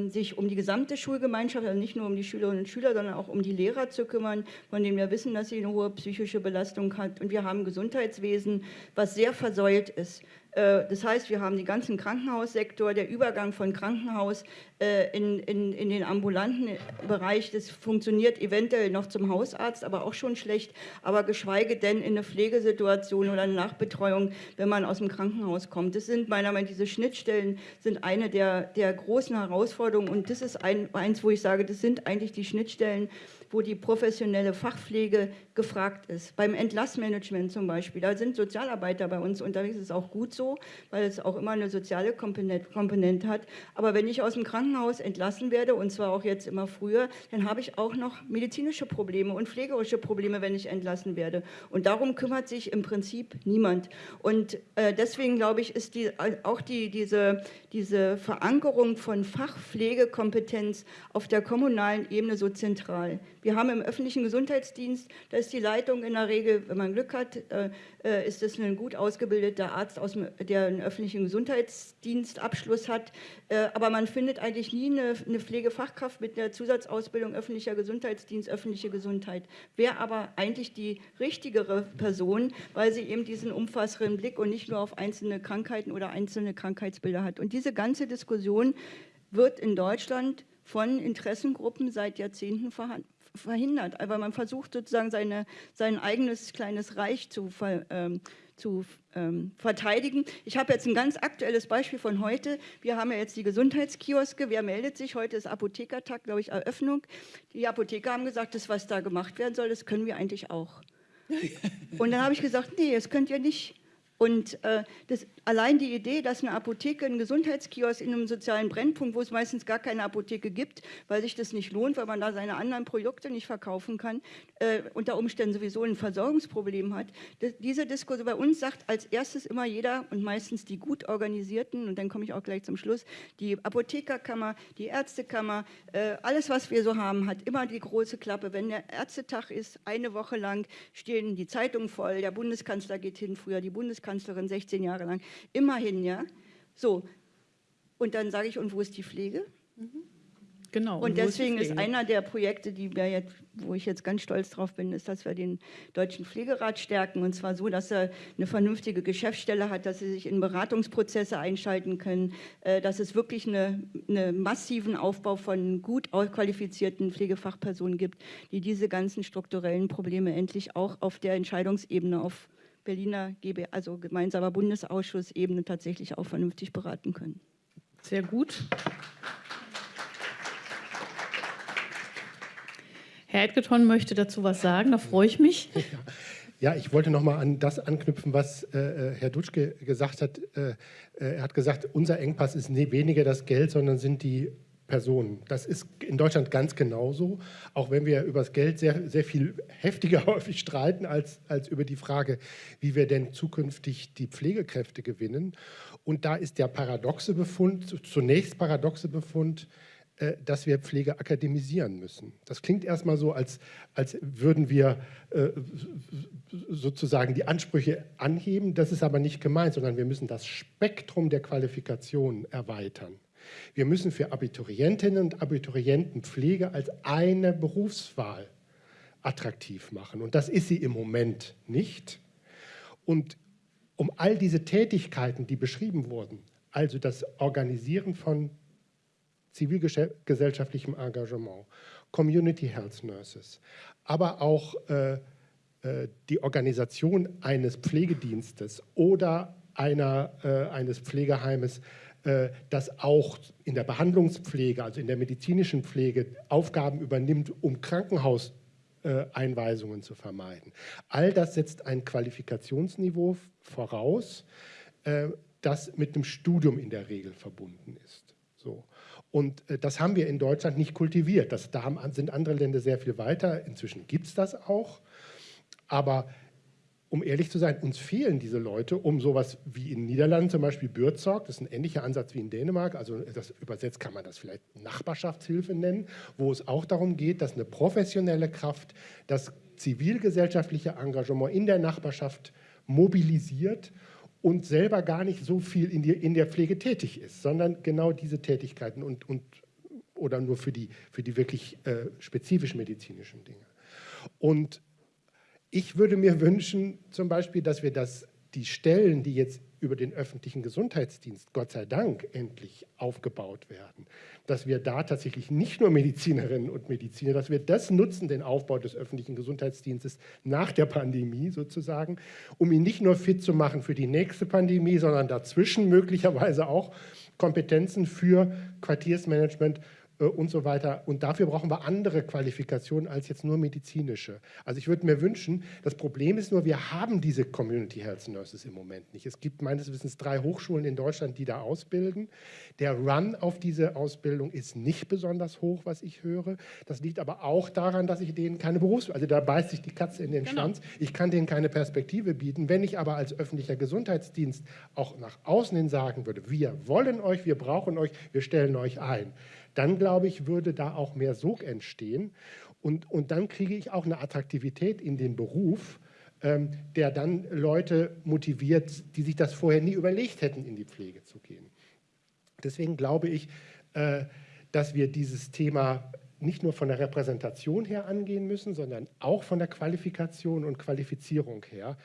sich um die gesamte Schulgemeinschaft, also nicht nur um die Schülerinnen und Schüler, sondern auch um die Lehrer zu kümmern, von denen wir wissen, dass sie eine hohe psychische Belastung hat. Und wir haben ein Gesundheitswesen, was sehr versäult ist. Äh, das heißt, wir haben den ganzen Krankenhaussektor, der Übergang von Krankenhaus äh, in, in, in den ambulanten Bereich, das funktioniert eventuell noch zum Hausarzt, aber auch schon schlecht, aber geschweige denn in eine Pflegesituation oder eine Nachbetreuung, wenn man aus dem Krankenhaus kommt. Das sind meiner Meinung nach, diese Schnittstellen sind eine der, der großen Herausforderungen und das ist ein, eins, wo ich sage, das sind eigentlich die Schnittstellen, wo die professionelle Fachpflege gefragt ist. Beim Entlassmanagement zum Beispiel, da sind Sozialarbeiter bei uns unterwegs, ist auch gut so, weil es auch immer eine soziale Komponente hat. Aber wenn ich aus dem Krankenhaus entlassen werde, und zwar auch jetzt immer früher, dann habe ich auch noch medizinische Probleme und pflegerische Probleme, wenn ich entlassen werde. Und darum kümmert sich im Prinzip niemand. Und äh, deswegen, glaube ich, ist die, auch die, diese, diese Verankerung von Fachpflegekompetenz auf der kommunalen Ebene so zentral. Wir haben im öffentlichen Gesundheitsdienst, da ist die Leitung in der Regel, wenn man Glück hat, äh, äh, ist es ein gut ausgebildeter Arzt aus der einen öffentlichen Gesundheitsdienstabschluss hat. Äh, aber man findet eigentlich nie eine, eine Pflegefachkraft mit einer Zusatzausbildung öffentlicher Gesundheitsdienst, öffentliche Gesundheit. Wäre aber eigentlich die richtigere Person, weil sie eben diesen umfassenden Blick und nicht nur auf einzelne Krankheiten oder einzelne Krankheitsbilder hat. Und diese ganze Diskussion wird in Deutschland von Interessengruppen seit Jahrzehnten verhindert. Aber man versucht sozusagen seine, sein eigenes kleines Reich zu, ähm, zu ähm, verteidigen. Ich habe jetzt ein ganz aktuelles Beispiel von heute. Wir haben ja jetzt die Gesundheitskioske. Wer meldet sich? Heute ist Apothekertag, glaube ich, Eröffnung. Die Apotheker haben gesagt, das, was da gemacht werden soll, das können wir eigentlich auch. Und dann habe ich gesagt, nee, das könnt ihr nicht. Und äh, das, allein die Idee, dass eine Apotheke, ein Gesundheitskiosk in einem sozialen Brennpunkt, wo es meistens gar keine Apotheke gibt, weil sich das nicht lohnt, weil man da seine anderen Produkte nicht verkaufen kann, äh, unter Umständen sowieso ein Versorgungsproblem hat. Das, diese Diskussion bei uns sagt als erstes immer jeder und meistens die gut organisierten, und dann komme ich auch gleich zum Schluss, die Apothekerkammer, die Ärztekammer, äh, alles, was wir so haben, hat immer die große Klappe. Wenn der Ärztetag ist, eine Woche lang stehen die Zeitungen voll, der Bundeskanzler geht hin, früher die Bundeskanzlerin, Bundeskanzlerin 16 Jahre lang. Immerhin, ja. So. Und dann sage ich, und wo ist die Pflege? Mhm. Genau. Und, und deswegen ist, ist, einer der Projekte, die wir jetzt, wo ich jetzt ganz stolz drauf bin, ist, dass wir den Deutschen Pflegerat stärken. Und zwar so, dass er eine vernünftige Geschäftsstelle hat, dass sie sich in Beratungsprozesse einschalten können, äh, dass es wirklich einen eine massiven Aufbau von gut qualifizierten Pflegefachpersonen gibt, die diese ganzen strukturellen Probleme endlich auch auf der Entscheidungsebene auf Berliner GB, also gemeinsamer Bundesausschuss-Ebene tatsächlich auch vernünftig beraten können. Sehr gut. Herr Edgeton möchte dazu was sagen, da freue ich mich. Ja, ich wollte noch mal an das anknüpfen, was äh, äh Herr Dutschke gesagt hat. Äh, äh, er hat gesagt, unser Engpass ist nie weniger das Geld, sondern sind die Personen. Das ist in Deutschland ganz genauso, auch wenn wir über das Geld sehr, sehr viel heftiger häufig streiten als, als über die Frage, wie wir denn zukünftig die Pflegekräfte gewinnen. Und da ist der paradoxe Befund, zunächst paradoxe Befund, äh, dass wir Pflege akademisieren müssen. Das klingt erstmal so, als, als würden wir äh, sozusagen die Ansprüche anheben. Das ist aber nicht gemeint, sondern wir müssen das Spektrum der Qualifikationen erweitern. Wir müssen für Abiturientinnen und Abiturienten Pflege als eine Berufswahl attraktiv machen. Und das ist sie im Moment nicht. Und um all diese Tätigkeiten, die beschrieben wurden, also das Organisieren von zivilgesellschaftlichem Engagement, Community Health Nurses, aber auch äh, äh, die Organisation eines Pflegedienstes oder einer, äh, eines Pflegeheimes das auch in der Behandlungspflege, also in der medizinischen Pflege, Aufgaben übernimmt, um Krankenhauseinweisungen zu vermeiden. All das setzt ein Qualifikationsniveau voraus, äh, das mit einem Studium in der Regel verbunden ist. So. Und äh, das haben wir in Deutschland nicht kultiviert. Das, da sind andere Länder sehr viel weiter. Inzwischen gibt es das auch. Aber um ehrlich zu sein, uns fehlen diese Leute, um sowas wie in den Niederlanden zum Beispiel Bürzorg, das ist ein ähnlicher Ansatz wie in Dänemark, also das übersetzt kann man das vielleicht Nachbarschaftshilfe nennen, wo es auch darum geht, dass eine professionelle Kraft das zivilgesellschaftliche Engagement in der Nachbarschaft mobilisiert und selber gar nicht so viel in, die, in der Pflege tätig ist, sondern genau diese Tätigkeiten und, und oder nur für die, für die wirklich äh, spezifisch medizinischen Dinge. Und ich würde mir wünschen, zum Beispiel, dass wir das, die Stellen, die jetzt über den öffentlichen Gesundheitsdienst, Gott sei Dank, endlich aufgebaut werden, dass wir da tatsächlich nicht nur Medizinerinnen und Mediziner, dass wir das nutzen, den Aufbau des öffentlichen Gesundheitsdienstes nach der Pandemie sozusagen, um ihn nicht nur fit zu machen für die nächste Pandemie, sondern dazwischen möglicherweise auch Kompetenzen für Quartiersmanagement und so weiter. Und dafür brauchen wir andere Qualifikationen als jetzt nur medizinische. Also ich würde mir wünschen, das Problem ist nur, wir haben diese Community Health Nurses im Moment nicht. Es gibt meines Wissens drei Hochschulen in Deutschland, die da ausbilden. Der Run auf diese Ausbildung ist nicht besonders hoch, was ich höre. Das liegt aber auch daran, dass ich denen keine Berufs... Also da beißt sich die Katze in den genau. Schwanz. Ich kann denen keine Perspektive bieten. Wenn ich aber als öffentlicher Gesundheitsdienst auch nach außen hin sagen würde, wir wollen euch, wir brauchen euch, wir stellen euch ein, dann glaube ich, würde da auch mehr Sog entstehen. Und, und dann kriege ich auch eine Attraktivität in den Beruf, ähm, der dann Leute motiviert, die sich das vorher nie überlegt hätten, in die Pflege zu gehen. Deswegen glaube ich, äh, dass wir dieses Thema nicht nur von der Repräsentation her angehen müssen, sondern auch von der Qualifikation und Qualifizierung her.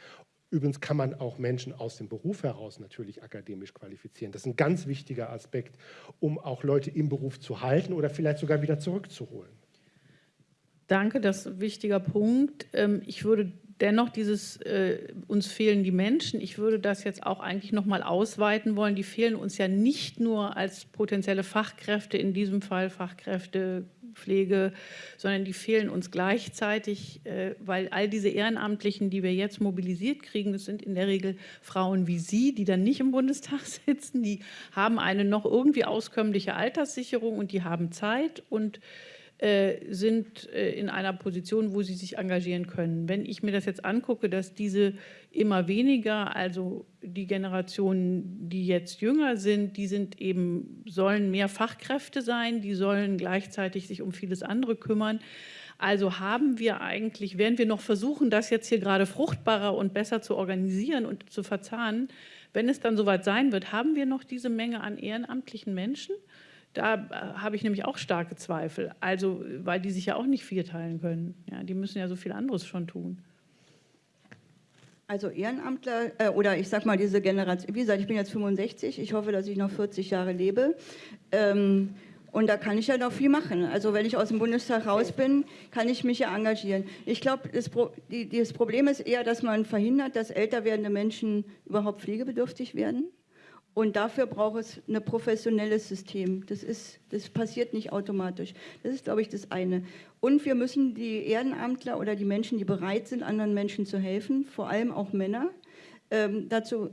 Übrigens kann man auch Menschen aus dem Beruf heraus natürlich akademisch qualifizieren. Das ist ein ganz wichtiger Aspekt, um auch Leute im Beruf zu halten oder vielleicht sogar wieder zurückzuholen. Danke, das ist ein wichtiger Punkt. Ähm, ich würde dennoch dieses, äh, uns fehlen die Menschen, ich würde das jetzt auch eigentlich noch mal ausweiten wollen. Die fehlen uns ja nicht nur als potenzielle Fachkräfte, in diesem Fall Fachkräfte, Pflege, sondern die fehlen uns gleichzeitig, äh, weil all diese Ehrenamtlichen, die wir jetzt mobilisiert kriegen, das sind in der Regel Frauen wie Sie, die dann nicht im Bundestag sitzen, die haben eine noch irgendwie auskömmliche Alterssicherung und die haben Zeit. Und sind äh, in einer Position, wo sie sich engagieren können. Wenn ich mir das jetzt angucke, dass diese immer weniger, also die Generationen, die jetzt jünger sind, die sind eben, sollen mehr Fachkräfte sein, die sollen gleichzeitig sich um vieles andere kümmern. Also haben wir eigentlich, werden wir noch versuchen, das jetzt hier gerade fruchtbarer und besser zu organisieren und zu verzahnen, wenn es dann soweit sein wird, haben wir noch diese Menge an ehrenamtlichen Menschen? Da äh, habe ich nämlich auch starke Zweifel, also weil die sich ja auch nicht vierteilen können. Ja, die müssen ja so viel anderes schon tun. Also Ehrenamtler äh, oder ich sag mal diese Generation, wie gesagt, ich bin jetzt 65, ich hoffe, dass ich noch 40 Jahre lebe. Ähm, und da kann ich ja noch viel machen. Also wenn ich aus dem Bundestag raus bin, kann ich mich ja engagieren. Ich glaube, das, Pro das Problem ist eher, dass man verhindert, dass älter werdende Menschen überhaupt pflegebedürftig werden. Und dafür braucht es ein professionelles System. Das, ist, das passiert nicht automatisch. Das ist, glaube ich, das eine. Und wir müssen die Ehrenamtler oder die Menschen, die bereit sind, anderen Menschen zu helfen, vor allem auch Männer, ähm, dazu,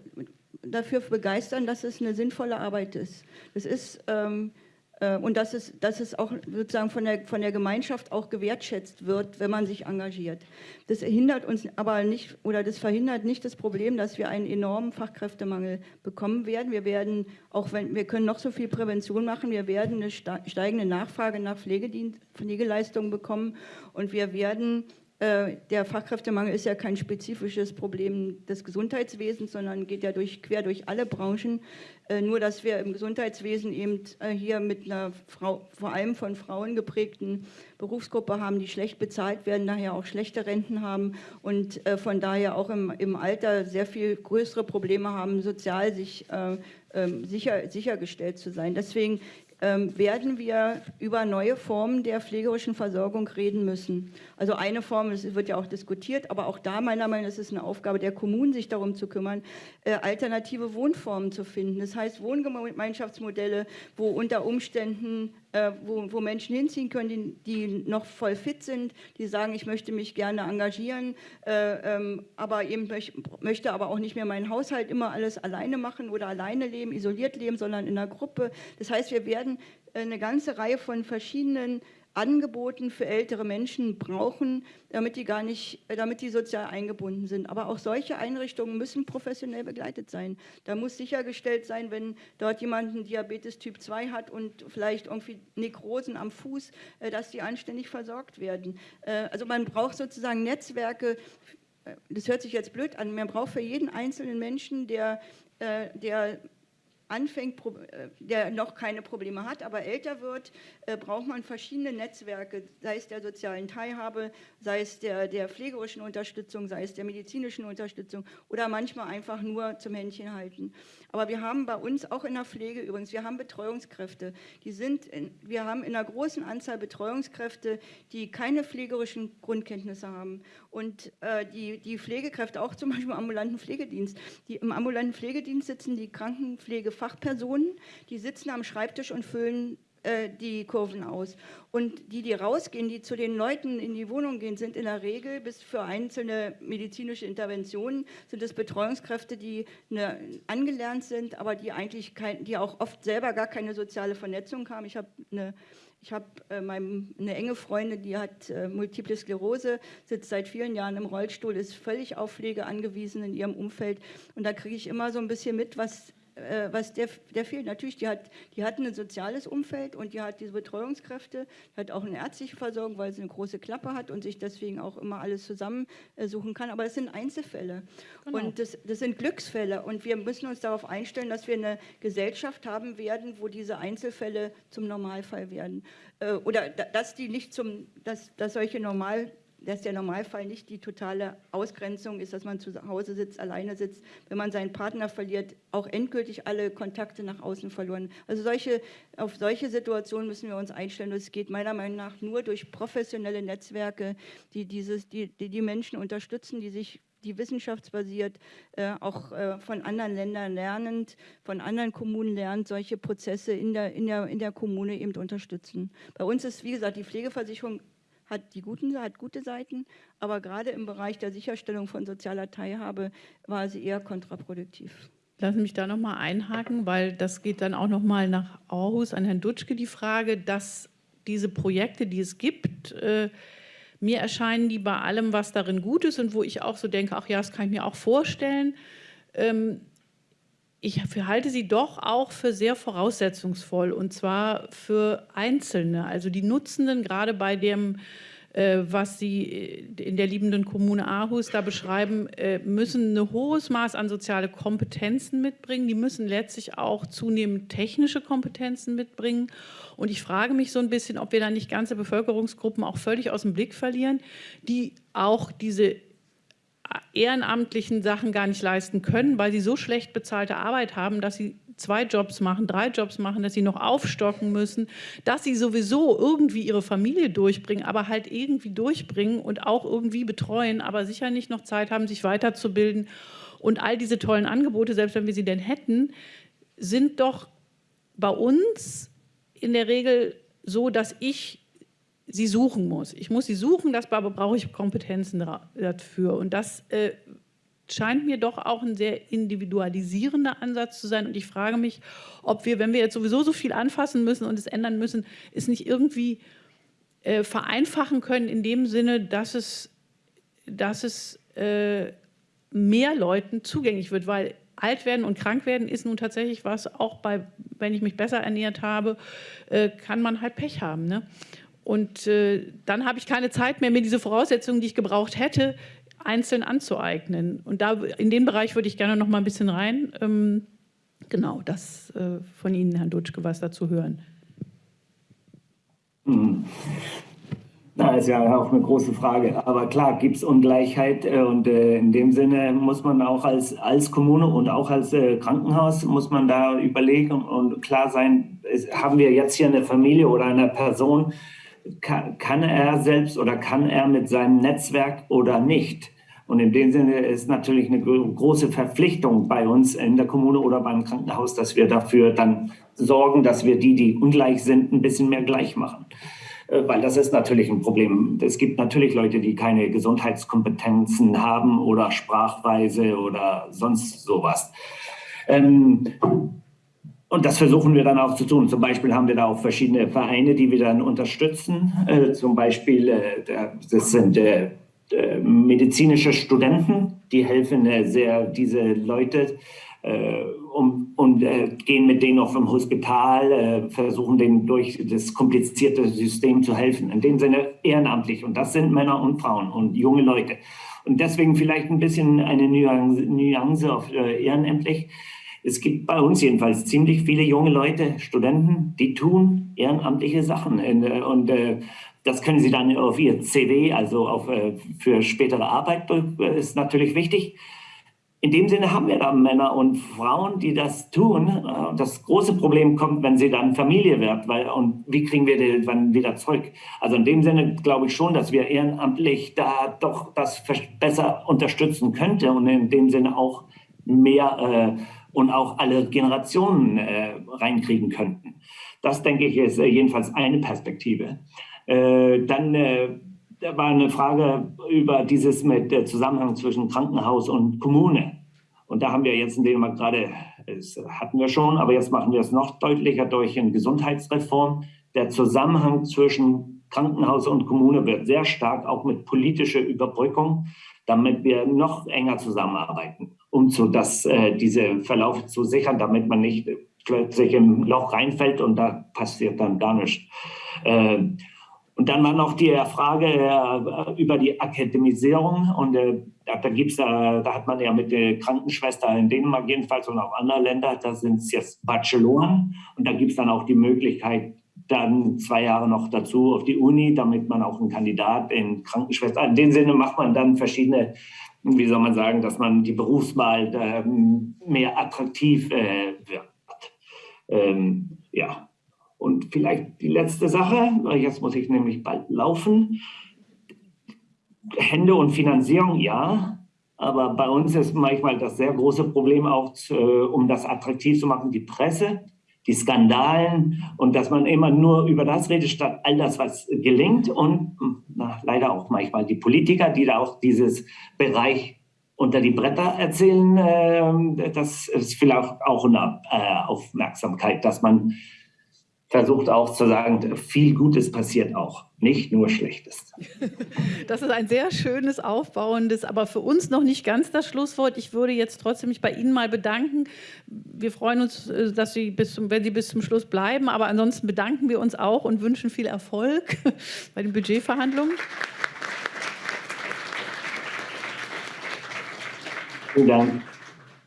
dafür begeistern, dass es eine sinnvolle Arbeit ist. Das ist... Ähm, äh, und dass es, dass es auch sozusagen von der, von der Gemeinschaft auch gewertschätzt wird, wenn man sich engagiert. Das hindert uns aber nicht oder das verhindert nicht das Problem, dass wir einen enormen Fachkräftemangel bekommen werden. Wir werden, auch wenn wir können noch so viel Prävention machen, wir werden eine steigende Nachfrage nach Pflegedienst, Pflegeleistungen bekommen und wir werden äh, der Fachkräftemangel ist ja kein spezifisches Problem des Gesundheitswesens, sondern geht ja durch, quer durch alle Branchen. Äh, nur, dass wir im Gesundheitswesen eben äh, hier mit einer Frau, vor allem von Frauen geprägten Berufsgruppe haben, die schlecht bezahlt werden, daher auch schlechte Renten haben und von daher auch im, im Alter sehr viel größere Probleme haben, sozial sich sicher, sichergestellt zu sein. Deswegen ähm, werden wir über neue Formen der pflegerischen Versorgung reden müssen. Also eine Form, es wird ja auch diskutiert, aber auch da meiner Meinung nach ist es eine Aufgabe der Kommunen, sich darum zu kümmern, äh, alternative Wohnformen zu finden. Das heißt Wohngemeinschaftsmodelle, wo unter Umständen äh, wo, wo, Menschen hinziehen können, die, die, noch voll fit sind, die sagen, ich möchte mich gerne engagieren, äh, ähm, aber eben möch, möchte aber auch nicht mehr meinen Haushalt immer alles alleine machen oder alleine leben, isoliert leben, sondern in einer Gruppe. Das heißt, wir werden äh, eine ganze Reihe von verschiedenen Angeboten für ältere Menschen brauchen, damit die gar nicht, damit die sozial eingebunden sind. Aber auch solche Einrichtungen müssen professionell begleitet sein. Da muss sichergestellt sein, wenn dort jemand einen Diabetes Typ 2 hat und vielleicht irgendwie Nekrosen am Fuß, äh, dass die anständig versorgt werden. Äh, also man braucht sozusagen Netzwerke, äh, das hört sich jetzt blöd an, man braucht für jeden einzelnen Menschen, der, der anfängt, äh, der noch keine Probleme hat, aber älter wird, äh, braucht man verschiedene Netzwerke, sei es der sozialen Teilhabe, sei es der, der pflegerischen Unterstützung, sei es der medizinischen Unterstützung oder manchmal einfach nur zum Händchen halten. Aber wir haben bei uns auch in der Pflege übrigens, wir haben Betreuungskräfte. Die sind in, wir haben in einer großen Anzahl Betreuungskräfte, die keine pflegerischen Grundkenntnisse haben. Und äh, die, die Pflegekräfte, auch zum Beispiel im ambulanten Pflegedienst, die im ambulanten Pflegedienst sitzen die Krankenpflege Fachpersonen, die sitzen am Schreibtisch und füllen äh, die Kurven aus. Und die, die rausgehen, die zu den Leuten in die Wohnung gehen, sind in der Regel bis für einzelne medizinische Interventionen, sind es Betreuungskräfte, die eine, angelernt sind, aber die eigentlich kein, die auch oft selber gar keine soziale Vernetzung haben. Ich habe eine ich habe äh, eine enge Freundin, die hat äh, Multiple Sklerose, sitzt seit vielen Jahren im Rollstuhl, ist völlig auf Pflege angewiesen in ihrem Umfeld. Und da kriege ich immer so ein bisschen mit, was äh, was der, der fehlt. Natürlich, die hat, die hat ein soziales Umfeld und die hat diese Betreuungskräfte, die hat auch eine ärztliche Versorgung, weil sie eine große Klappe hat und sich deswegen auch immer alles zusammensuchen kann. Aber das sind Einzelfälle genau. und das, das sind Glücksfälle und wir müssen uns darauf einstellen, dass wir eine Gesellschaft haben werden, wo diese Einzelfälle zum Normalfall werden. Äh, oder dass die nicht zum, dass, dass solche Normal dass der Normalfall nicht die totale Ausgrenzung ist, dass man zu Hause sitzt, alleine sitzt, wenn man seinen Partner verliert, auch endgültig alle Kontakte nach außen verloren. Also solche, auf solche Situationen müssen wir uns einstellen. Es geht meiner Meinung nach nur durch professionelle Netzwerke, die, dieses, die, die, die Menschen unterstützen, die sich die wissenschaftsbasiert, äh, auch äh, von anderen Ländern lernend, von anderen Kommunen lernt, solche Prozesse in der, in, der, in der Kommune eben unterstützen. Bei uns ist, wie gesagt, die Pflegeversicherung hat, die guten, hat gute Seiten, aber gerade im Bereich der Sicherstellung von sozialer Teilhabe war sie eher kontraproduktiv. Lassen Sie mich da nochmal einhaken, weil das geht dann auch nochmal nach Aarhus an Herrn Dutschke die Frage, dass diese Projekte, die es gibt, äh, mir erscheinen die bei allem, was darin gut ist und wo ich auch so denke, ach ja, das kann ich mir auch vorstellen, ähm, ich halte sie doch auch für sehr voraussetzungsvoll und zwar für Einzelne, also die Nutzenden, gerade bei dem, äh, was Sie in der liebenden Kommune Aarhus da beschreiben, äh, müssen ein hohes Maß an soziale Kompetenzen mitbringen. Die müssen letztlich auch zunehmend technische Kompetenzen mitbringen. Und ich frage mich so ein bisschen, ob wir da nicht ganze Bevölkerungsgruppen auch völlig aus dem Blick verlieren, die auch diese ehrenamtlichen Sachen gar nicht leisten können, weil sie so schlecht bezahlte Arbeit haben, dass sie zwei Jobs machen, drei Jobs machen, dass sie noch aufstocken müssen, dass sie sowieso irgendwie ihre Familie durchbringen, aber halt irgendwie durchbringen und auch irgendwie betreuen, aber sicher nicht noch Zeit haben, sich weiterzubilden. Und all diese tollen Angebote, selbst wenn wir sie denn hätten, sind doch bei uns in der Regel so, dass ich sie suchen muss. Ich muss sie suchen, das brauche ich Kompetenzen dafür. Und das äh, scheint mir doch auch ein sehr individualisierender Ansatz zu sein. Und ich frage mich, ob wir, wenn wir jetzt sowieso so viel anfassen müssen und es ändern müssen, es nicht irgendwie äh, vereinfachen können in dem Sinne, dass es, dass es äh, mehr Leuten zugänglich wird, weil alt werden und krank werden ist nun tatsächlich was, auch bei, wenn ich mich besser ernährt habe, äh, kann man halt Pech haben. Ne? Und äh, dann habe ich keine Zeit mehr, mir diese Voraussetzungen, die ich gebraucht hätte, einzeln anzueignen. Und da in den Bereich würde ich gerne noch mal ein bisschen rein. Ähm, genau, das äh, von Ihnen, Herrn Dutschke, was dazu hören. Hm. Da ist ja auch eine große Frage. Aber klar, gibt es Ungleichheit äh, und äh, in dem Sinne muss man auch als, als Kommune und auch als äh, Krankenhaus muss man da überlegen und klar sein, haben wir jetzt hier eine Familie oder eine Person, kann, er selbst oder kann er mit seinem Netzwerk oder nicht? Und in dem Sinne ist natürlich eine große Verpflichtung bei uns in der Kommune oder beim Krankenhaus, dass wir dafür dann sorgen, dass wir die, die ungleich sind, ein bisschen mehr gleich machen. Äh, weil das ist natürlich ein Problem. Es gibt natürlich Leute, die keine Gesundheitskompetenzen haben oder Sprachweise oder sonst sowas. Ähm, und das versuchen wir dann auch zu tun. Zum Beispiel haben wir da auch verschiedene Vereine, die wir dann unterstützen. Äh, zum Beispiel, äh, das sind äh, äh medizinische Studenten, die helfen äh, sehr, diese Leute äh, um, und gehen mit denen auch vom Hospital, versuchen denen durch das komplizierte System zu helfen. In dem Sinne ehrenamtlich. Und das sind Männer und Frauen und junge Leute. Und deswegen vielleicht ein bisschen eine Nuance, Nuance auf ehrenamtlich es gibt bei uns jedenfalls ziemlich viele junge Leute, Studenten, die tun ehrenamtliche Sachen. Äh, und äh, das können sie dann auf ihr CV, also auf, äh, für spätere Arbeit, ist natürlich wichtig. In dem Sinne haben wir da Männer und Frauen, die das tun. Das große Problem kommt, wenn sie dann Familie wird. Weil, und wie kriegen wir die dann wieder zurück? Also in dem Sinne glaube ich schon, dass wir ehrenamtlich da doch das besser unterstützen könnten und in dem Sinne auch mehr äh, und auch alle Generationen äh, reinkriegen könnten. Das, denke ich, ist äh, jedenfalls eine Perspektive. Äh, dann äh, war eine Frage über dieses mit der Zusammenhang zwischen Krankenhaus und Kommune. Und da haben wir jetzt in Dänemark gerade, das hatten wir schon, aber jetzt machen wir es noch deutlicher durch eine Gesundheitsreform. Der Zusammenhang zwischen Krankenhaus und Kommune wird sehr stark auch mit politischer Überbrückung, damit wir noch enger zusammenarbeiten. Um so das, äh, diese Verlauf zu sichern, damit man nicht plötzlich im Loch reinfällt und da passiert dann gar nichts. Äh, und dann war noch die Frage äh, über die Akademisierung. Und äh, da, gibt's, da hat man ja mit der Krankenschwester in Dänemark jedenfalls und auch anderen Ländern, da sind es jetzt Bacheloren. Und da gibt es dann auch die Möglichkeit, dann zwei Jahre noch dazu auf die Uni, damit man auch einen Kandidat in Krankenschwester. In dem Sinne macht man dann verschiedene, wie soll man sagen, dass man die Berufswahl ähm, mehr attraktiv äh, wird. Ähm, ja. Und vielleicht die letzte Sache, jetzt muss ich nämlich bald laufen. Hände und Finanzierung, ja. Aber bei uns ist manchmal das sehr große Problem auch, äh, um das attraktiv zu machen, die Presse die Skandalen und dass man immer nur über das redet, statt all das, was gelingt. Und na, leider auch manchmal die Politiker, die da auch dieses Bereich unter die Bretter erzählen, äh, das ist vielleicht auch eine äh, Aufmerksamkeit, dass man versucht auch zu sagen, viel Gutes passiert auch, nicht nur Schlechtes. Das ist ein sehr schönes, aufbauendes, aber für uns noch nicht ganz das Schlusswort. Ich würde jetzt trotzdem mich bei Ihnen mal bedanken. Wir freuen uns, äh, dass Sie bis zum, wenn Sie bis zum Schluss bleiben, aber ansonsten bedanken wir uns auch und wünschen viel Erfolg bei den Budgetverhandlungen. Vielen Dank.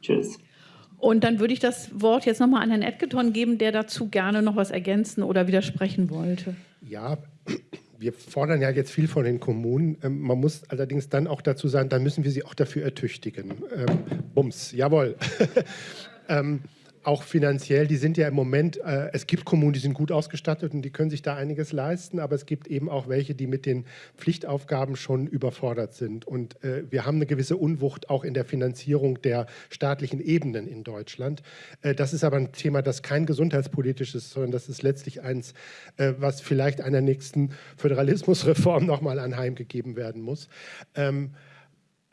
Tschüss. Und dann würde ich das Wort jetzt nochmal an Herrn Edgeton geben, der dazu gerne noch was ergänzen oder widersprechen wollte. Ja, wir fordern ja jetzt viel von den Kommunen. Ähm, man muss allerdings dann auch dazu sagen, dann müssen wir sie auch dafür ertüchtigen. Ähm, Bums, jawohl. ähm, auch finanziell, die sind ja im Moment, äh, es gibt Kommunen, die sind gut ausgestattet und die können sich da einiges leisten, aber es gibt eben auch welche, die mit den Pflichtaufgaben schon überfordert sind. Und äh, wir haben eine gewisse Unwucht auch in der Finanzierung der staatlichen Ebenen in Deutschland. Äh, das ist aber ein Thema, das kein gesundheitspolitisches, sondern das ist letztlich eins, äh, was vielleicht einer nächsten Föderalismusreform nochmal anheimgegeben werden muss. Ähm,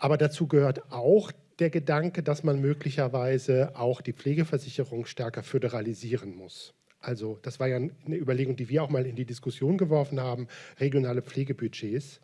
aber dazu gehört auch, der Gedanke, dass man möglicherweise auch die Pflegeversicherung stärker föderalisieren muss. Also das war ja eine Überlegung, die wir auch mal in die Diskussion geworfen haben, regionale Pflegebudgets,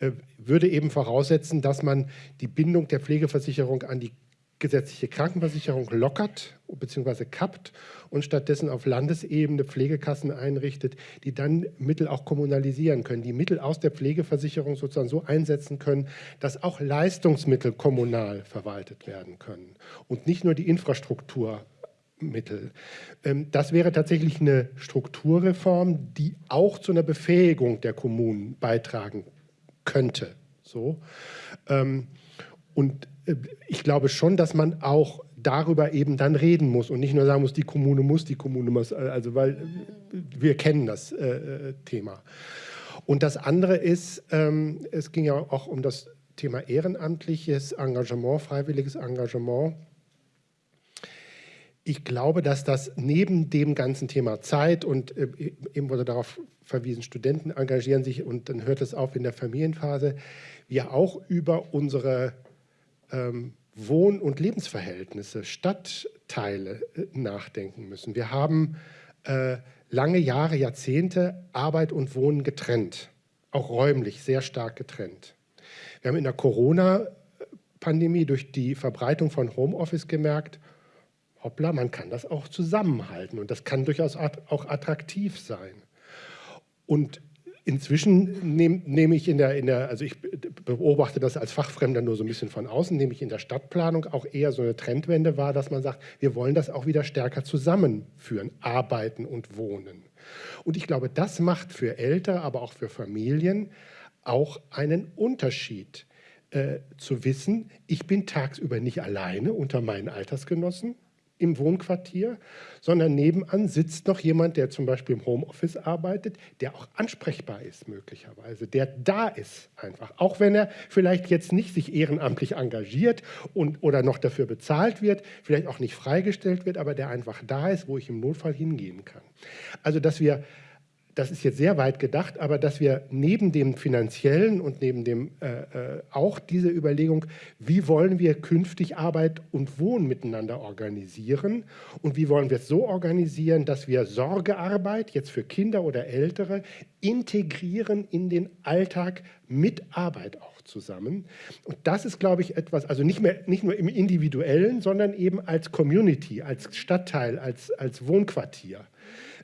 äh, würde eben voraussetzen, dass man die Bindung der Pflegeversicherung an die gesetzliche Krankenversicherung lockert bzw. kappt und stattdessen auf Landesebene Pflegekassen einrichtet, die dann Mittel auch kommunalisieren können, die Mittel aus der Pflegeversicherung sozusagen so einsetzen können, dass auch Leistungsmittel kommunal verwaltet werden können und nicht nur die Infrastrukturmittel. Ähm, das wäre tatsächlich eine Strukturreform, die auch zu einer Befähigung der Kommunen beitragen könnte. So. Ähm, und ich glaube schon, dass man auch darüber eben dann reden muss und nicht nur sagen muss, die Kommune muss, die Kommune muss, äh, also weil äh, wir kennen das äh, Thema. Und das andere ist, ähm, es ging ja auch um das Thema ehrenamtliches Engagement, freiwilliges Engagement. Ich glaube, dass das neben dem ganzen Thema Zeit und äh, eben wurde darauf verwiesen, Studenten engagieren sich und dann hört es auf in der Familienphase, wir auch über unsere ähm, Wohn- und Lebensverhältnisse, Stadtteile äh, nachdenken müssen. Wir haben äh, lange Jahre, Jahrzehnte Arbeit und Wohnen getrennt, auch räumlich sehr stark getrennt. Wir haben in der Corona-Pandemie durch die Verbreitung von Homeoffice gemerkt, hoppla, man kann das auch zusammenhalten und das kann durchaus auch attraktiv sein. Und Inzwischen nehme nehm ich in der, in der, also ich beobachte das als Fachfremder nur so ein bisschen von außen, nehme ich in der Stadtplanung auch eher so eine Trendwende wahr, dass man sagt, wir wollen das auch wieder stärker zusammenführen, arbeiten und wohnen. Und ich glaube, das macht für Ältere, aber auch für Familien auch einen Unterschied. Äh, zu wissen, ich bin tagsüber nicht alleine unter meinen Altersgenossen, im Wohnquartier, sondern nebenan sitzt noch jemand, der zum Beispiel im Homeoffice arbeitet, der auch ansprechbar ist möglicherweise, der da ist einfach, auch wenn er vielleicht jetzt nicht sich ehrenamtlich engagiert und, oder noch dafür bezahlt wird, vielleicht auch nicht freigestellt wird, aber der einfach da ist, wo ich im Notfall hingehen kann. Also dass wir das ist jetzt sehr weit gedacht, aber dass wir neben dem finanziellen und neben dem äh, äh, auch diese Überlegung, wie wollen wir künftig Arbeit und Wohnen miteinander organisieren und wie wollen wir es so organisieren, dass wir Sorgearbeit jetzt für Kinder oder Ältere integrieren in den Alltag mit Arbeit auch zusammen. Und das ist, glaube ich, etwas, also nicht, mehr, nicht nur im Individuellen, sondern eben als Community, als Stadtteil, als, als Wohnquartier.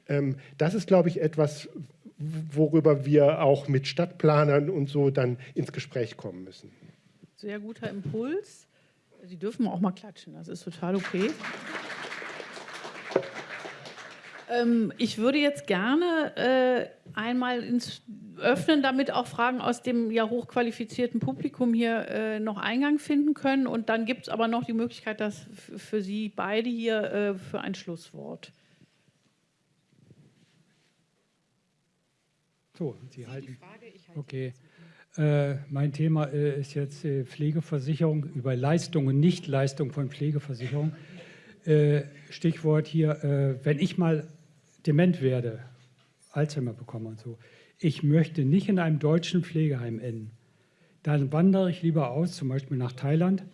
Ähm, das ist, glaube ich, etwas, worüber wir auch mit Stadtplanern und so dann ins Gespräch kommen müssen. Sehr guter Impuls. Sie dürfen auch mal klatschen, das ist total okay. Ähm, ich würde jetzt gerne äh, einmal ins öffnen, damit auch Fragen aus dem ja hochqualifizierten Publikum hier äh, noch Eingang finden können. Und dann gibt es aber noch die Möglichkeit, dass für Sie beide hier äh, für ein Schlusswort. So, Sie halten. Okay. Äh, mein Thema äh, ist jetzt äh, Pflegeversicherung über Leistung und Nichtleistung von Pflegeversicherung. Äh, Stichwort hier, äh, wenn ich mal dement werde, Alzheimer bekomme und so, ich möchte nicht in einem deutschen Pflegeheim enden. Dann wandere ich lieber aus, zum Beispiel nach Thailand.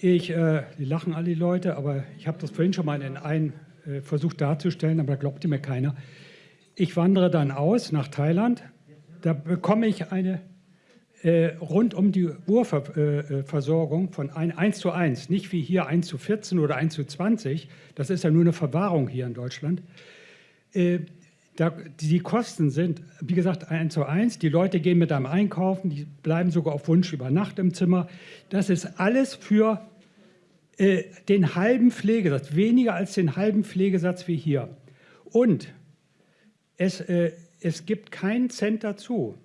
Ich, äh, die lachen alle die Leute, aber ich habe das vorhin schon mal in einem versucht darzustellen, aber da glaubte mir keiner. Ich wandere dann aus nach Thailand. Da bekomme ich eine äh, rund um die Uhrversorgung äh, von ein, 1 zu 1, nicht wie hier 1 zu 14 oder 1 zu 20. Das ist ja nur eine Verwahrung hier in Deutschland. Äh, da, die Kosten sind, wie gesagt, 1 zu 1. Die Leute gehen mit einem einkaufen, die bleiben sogar auf Wunsch über Nacht im Zimmer. Das ist alles für äh, den halben Pflegesatz, weniger als den halben Pflegesatz wie hier. Und es, äh, es gibt keinen Cent dazu.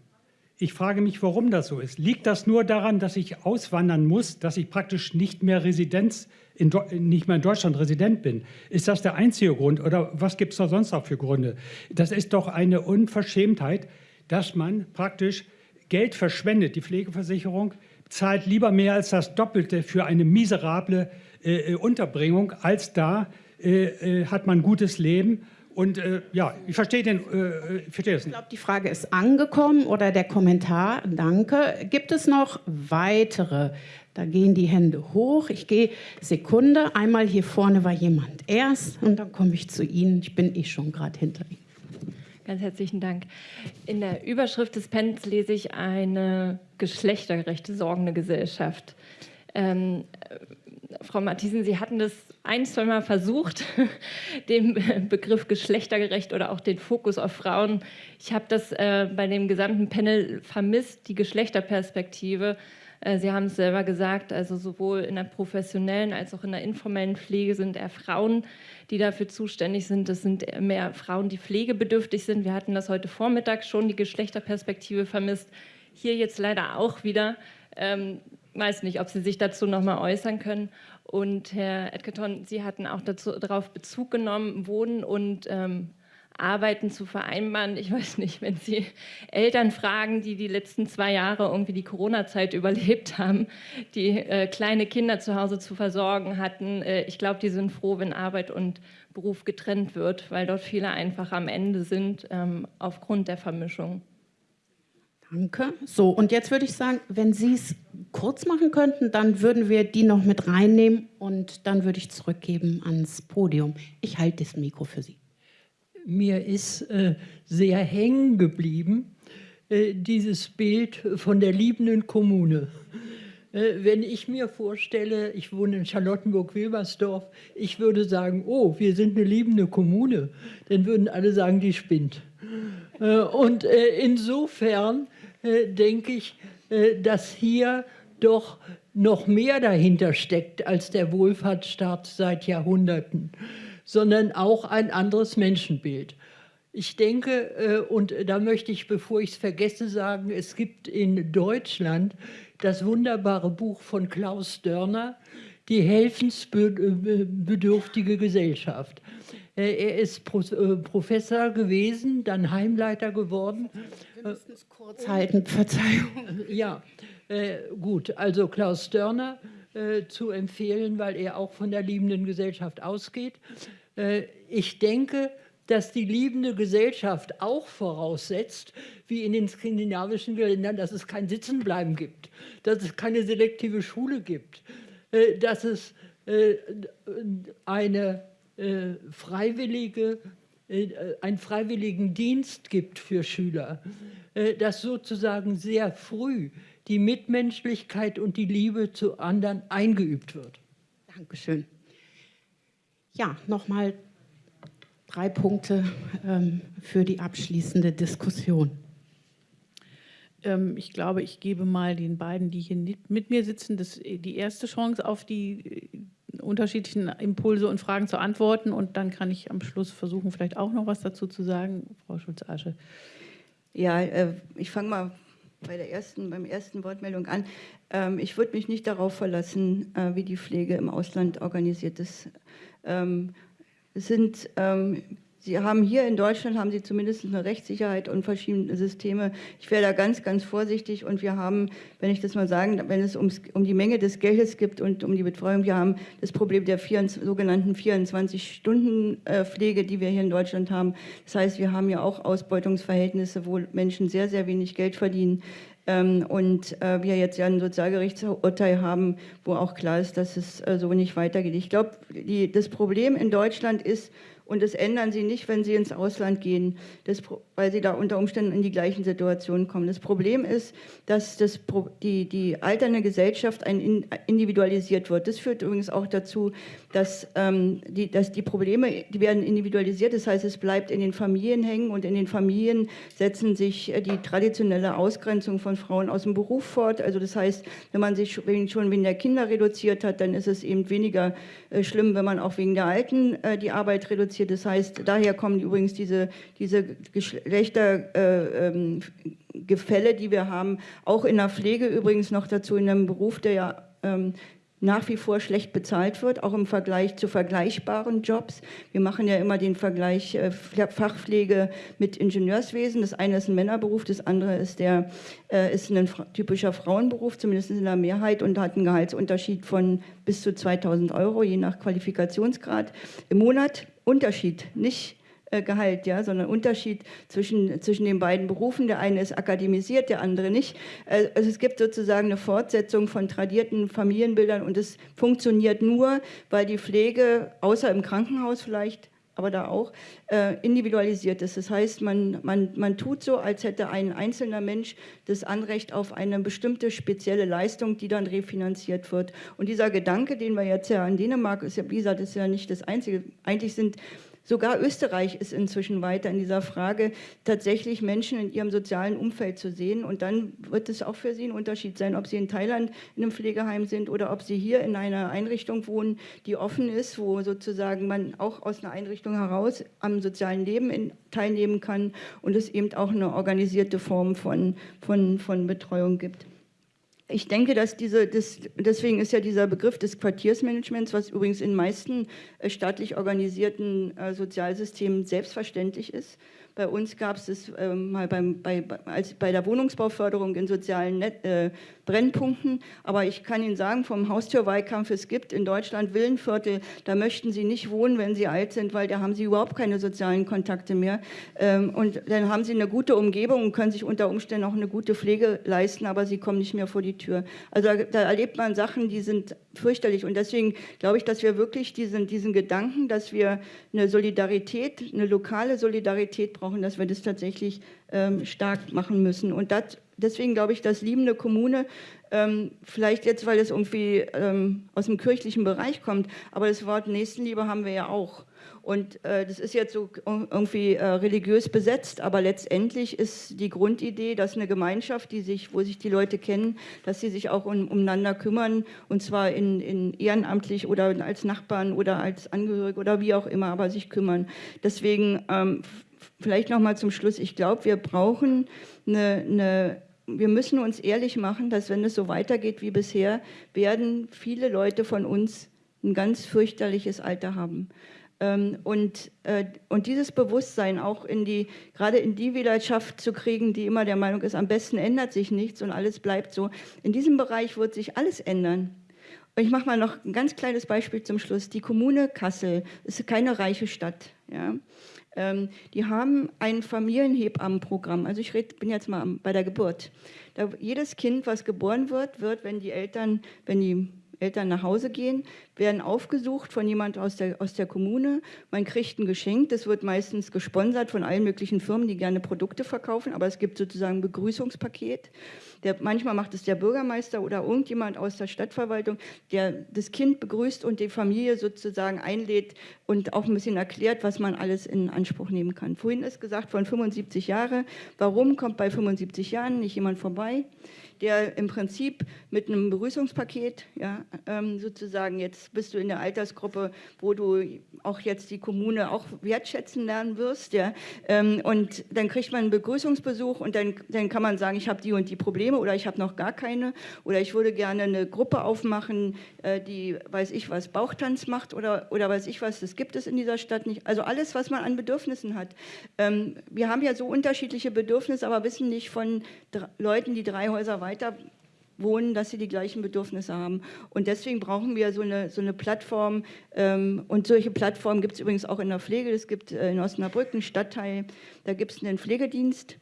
Ich frage mich, warum das so ist. Liegt das nur daran, dass ich auswandern muss, dass ich praktisch nicht mehr Residenz, in, nicht mehr in Deutschland Resident bin? Ist das der einzige Grund oder was gibt es da sonst noch für Gründe? Das ist doch eine Unverschämtheit, dass man praktisch Geld verschwendet. Die Pflegeversicherung zahlt lieber mehr als das Doppelte für eine miserable äh, äh Unterbringung, als da äh, äh, hat man gutes Leben und äh, ja, ich verstehe den, äh, ich verstehe das nicht. Ich glaube, die Frage ist angekommen oder der Kommentar. Danke. Gibt es noch weitere? Da gehen die Hände hoch. Ich gehe Sekunde. Einmal hier vorne war jemand erst und dann komme ich zu Ihnen. Ich bin eh schon gerade hinter Ihnen. Ganz herzlichen Dank. In der Überschrift des Pens lese ich eine geschlechtergerechte sorgende Gesellschaft. Ähm, Frau Matthiesen, Sie hatten das ein, zwei Mal versucht, den Begriff geschlechtergerecht oder auch den Fokus auf Frauen. Ich habe das äh, bei dem gesamten Panel vermisst, die Geschlechterperspektive. Äh, Sie haben es selber gesagt, also sowohl in der professionellen als auch in der informellen Pflege sind eher Frauen, die dafür zuständig sind. Das sind mehr Frauen, die pflegebedürftig sind. Wir hatten das heute Vormittag schon, die Geschlechterperspektive vermisst. Hier jetzt leider auch wieder. Ähm, weiß nicht, ob Sie sich dazu noch mal äußern können. Und Herr Edgerton, Sie hatten auch dazu, darauf Bezug genommen, Wohnen und ähm, Arbeiten zu vereinbaren. Ich weiß nicht, wenn Sie Eltern fragen, die die letzten zwei Jahre irgendwie die Corona-Zeit überlebt haben, die äh, kleine Kinder zu Hause zu versorgen hatten, äh, ich glaube, die sind froh, wenn Arbeit und Beruf getrennt wird, weil dort viele einfach am Ende sind ähm, aufgrund der Vermischung. Danke. So, und jetzt würde ich sagen, wenn Sie es kurz machen könnten, dann würden wir die noch mit reinnehmen und dann würde ich zurückgeben ans Podium. Ich halte das Mikro für Sie. Mir ist äh, sehr hängen geblieben, äh, dieses Bild von der liebenden Kommune. Äh, wenn ich mir vorstelle, ich wohne in Charlottenburg-Wilmersdorf, ich würde sagen, oh, wir sind eine liebende Kommune, dann würden alle sagen, die spinnt. Äh, und äh, insofern denke ich, äh, dass hier doch noch mehr dahinter steckt als der Wohlfahrtsstaat seit Jahrhunderten, sondern auch ein anderes Menschenbild. Ich denke, äh, und da möchte ich, bevor ich es vergesse, sagen, es gibt in Deutschland das wunderbare Buch von Klaus Dörner, Die helfensbedürftige Gesellschaft. Er ist Professor gewesen, dann Heimleiter geworden wir müssen es kurz halten, Verzeihung. Ja, äh, gut. Also Klaus Dörner äh, zu empfehlen, weil er auch von der liebenden Gesellschaft ausgeht. Äh, ich denke, dass die liebende Gesellschaft auch voraussetzt, wie in den skandinavischen Ländern, dass es kein Sitzenbleiben gibt, dass es keine selektive Schule gibt, äh, dass es äh, eine äh, freiwillige, einen freiwilligen Dienst gibt für Schüler, dass sozusagen sehr früh die Mitmenschlichkeit und die Liebe zu anderen eingeübt wird. Dankeschön. Ja, nochmal drei Punkte ähm, für die abschließende Diskussion. Ähm, ich glaube, ich gebe mal den beiden, die hier mit mir sitzen, das, die erste Chance auf die äh, unterschiedlichen Impulse und Fragen zu antworten. Und dann kann ich am Schluss versuchen, vielleicht auch noch was dazu zu sagen. Frau Schulz-Asche. Ja, äh, ich fange mal bei der ersten, beim ersten Wortmeldung an. Ähm, ich würde mich nicht darauf verlassen, äh, wie die Pflege im Ausland organisiert ist. Ähm, sind, ähm, Sie haben hier in Deutschland haben Sie zumindest eine Rechtssicherheit und verschiedene Systeme. Ich wäre da ganz, ganz vorsichtig und wir haben, wenn ich das mal sagen, wenn es ums, um die Menge des Geldes gibt und um die Betreuung, wir haben das Problem der 24, sogenannten 24-Stunden-Pflege, die wir hier in Deutschland haben. Das heißt, wir haben ja auch Ausbeutungsverhältnisse, wo Menschen sehr, sehr wenig Geld verdienen. Ähm, und äh, wir jetzt ja ein Sozialgerichtsurteil haben, wo auch klar ist, dass es äh, so nicht weitergeht. Ich glaube, das Problem in Deutschland ist, und das ändern sie nicht, wenn sie ins Ausland gehen, das, weil sie da unter Umständen in die gleichen Situationen kommen. Das Problem ist, dass das, die, die alternde Gesellschaft ein, individualisiert wird. Das führt übrigens auch dazu, dass, ähm, die, dass die Probleme, die werden individualisiert. Das heißt, es bleibt in den Familien hängen und in den Familien setzen sich äh, die traditionelle Ausgrenzung von Frauen aus dem Beruf fort. Also das heißt, wenn man sich schon wegen der Kinder reduziert hat, dann ist es eben weniger äh, schlimm, wenn man auch wegen der Alten äh, die Arbeit reduziert reduziert. Das heißt, daher kommen übrigens diese, diese Geschlechtergefälle, äh, die wir haben, auch in der Pflege übrigens noch dazu, in einem Beruf, der ja ähm, nach wie vor schlecht bezahlt wird, auch im Vergleich zu vergleichbaren Jobs. Wir machen ja immer den Vergleich äh, Fachpflege mit Ingenieurswesen. Das eine ist ein Männerberuf, das andere ist, der, äh, ist ein typischer Frauenberuf, zumindest in der Mehrheit, und hat einen Gehaltsunterschied von bis zu 2000 Euro, je nach Qualifikationsgrad im Monat. Unterschied, nicht Gehalt, ja, sondern Unterschied zwischen, zwischen den beiden Berufen. Der eine ist akademisiert, der andere nicht. Äh, also es gibt sozusagen eine Fortsetzung von tradierten Familienbildern und es funktioniert nur, weil die Pflege, außer im Krankenhaus vielleicht, aber da auch, äh, individualisiert ist. Das heißt, man, man, man tut so, als hätte ein einzelner Mensch das Anrecht auf eine bestimmte spezielle Leistung, die dann refinanziert wird. Und dieser Gedanke, den wir jetzt ja in Dänemark, ist ja, wie gesagt, ist ja nicht das Einzige. Eigentlich sind Sogar Österreich ist inzwischen weiter in dieser Frage, tatsächlich Menschen in ihrem sozialen Umfeld zu sehen. Und dann wird es auch für sie ein Unterschied sein, ob sie in Thailand in einem Pflegeheim sind oder ob sie hier in einer Einrichtung wohnen, die offen ist, wo sozusagen man auch aus einer Einrichtung heraus am sozialen Leben in, teilnehmen kann und es eben auch eine organisierte Form von, von, von Betreuung gibt. Ich denke, dass diese, das, deswegen ist ja dieser Begriff des Quartiersmanagements, was übrigens in meisten äh, staatlich organisierten äh, Sozialsystemen selbstverständlich ist, bei uns gab es das äh, mal beim, bei, als, bei der Wohnungsbauförderung in sozialen Net, äh, Brennpunkten. Aber ich kann Ihnen sagen, vom Haustürwahlkampf, es gibt in Deutschland Villenviertel, da möchten Sie nicht wohnen, wenn Sie alt sind, weil da haben Sie überhaupt keine sozialen Kontakte mehr. Ähm, und dann haben Sie eine gute Umgebung und können sich unter Umständen auch eine gute Pflege leisten, aber Sie kommen nicht mehr vor die Tür. Also da, da erlebt man Sachen, die sind fürchterlich. Und deswegen glaube ich, dass wir wirklich diesen, diesen Gedanken, dass wir eine Solidarität, eine lokale Solidarität brauchen, brauchen, dass wir das tatsächlich ähm, stark machen müssen. Und das, deswegen glaube ich, dass liebende Kommune, ähm, vielleicht jetzt, weil es irgendwie ähm, aus dem kirchlichen Bereich kommt, aber das Wort Nächstenliebe haben wir ja auch. Und äh, das ist jetzt so irgendwie äh, religiös besetzt, aber letztendlich ist die Grundidee, dass eine Gemeinschaft, die sich, wo sich die Leute kennen, dass sie sich auch um, umeinander kümmern und zwar in, in ehrenamtlich oder als Nachbarn oder als Angehörige oder wie auch immer, aber sich kümmern. Deswegen ähm, vielleicht noch mal zum Schluss. Ich glaube, wir brauchen eine, eine wir müssen uns ehrlich machen, dass wenn es so weitergeht wie bisher, werden viele Leute von uns ein ganz fürchterliches Alter haben. Ähm, und, äh, und dieses Bewusstsein auch in die, gerade in die Wählerschaft zu kriegen, die immer der Meinung ist, am besten ändert sich nichts und alles bleibt so. In diesem Bereich wird sich alles ändern. Und ich mache mal noch ein ganz kleines Beispiel zum Schluss. Die Kommune Kassel ist keine reiche Stadt. Ja? Ähm, die haben ein Familienhebammenprogramm. Also ich red, bin jetzt mal bei der Geburt. Da, jedes Kind, was geboren wird, wird, wenn die Eltern, wenn die Eltern nach Hause gehen, werden aufgesucht von jemand aus der, aus der Kommune. Man kriegt ein Geschenk, das wird meistens gesponsert von allen möglichen Firmen, die gerne Produkte verkaufen, aber es gibt sozusagen ein Begrüßungspaket. Der, manchmal macht es der Bürgermeister oder irgendjemand aus der Stadtverwaltung, der das Kind begrüßt und die Familie sozusagen einlädt und auch ein bisschen erklärt, was man alles in Anspruch nehmen kann. Vorhin ist gesagt, von 75 Jahren. Warum kommt bei 75 Jahren nicht jemand vorbei? Der im Prinzip mit einem Begrüßungspaket, ja, ähm, sozusagen, jetzt bist du in der Altersgruppe, wo du auch jetzt die Kommune auch wertschätzen lernen wirst, ja, ähm, und dann kriegt man einen Begrüßungsbesuch und dann, dann kann man sagen, ich habe die und die Probleme oder ich habe noch gar keine oder ich würde gerne eine Gruppe aufmachen, äh, die, weiß ich was, Bauchtanz macht oder, oder weiß ich was, das gibt es in dieser Stadt nicht. Also alles, was man an Bedürfnissen hat. Ähm, wir haben ja so unterschiedliche Bedürfnisse, aber wissen nicht von Leuten, die drei Häuser weiter wohnen, dass sie die gleichen Bedürfnisse haben. Und deswegen brauchen wir so eine, so eine Plattform. Ähm, und solche Plattformen gibt es übrigens auch in der Pflege. Es gibt äh, in Osnabrück einen Stadtteil, da gibt es einen Pflegedienst.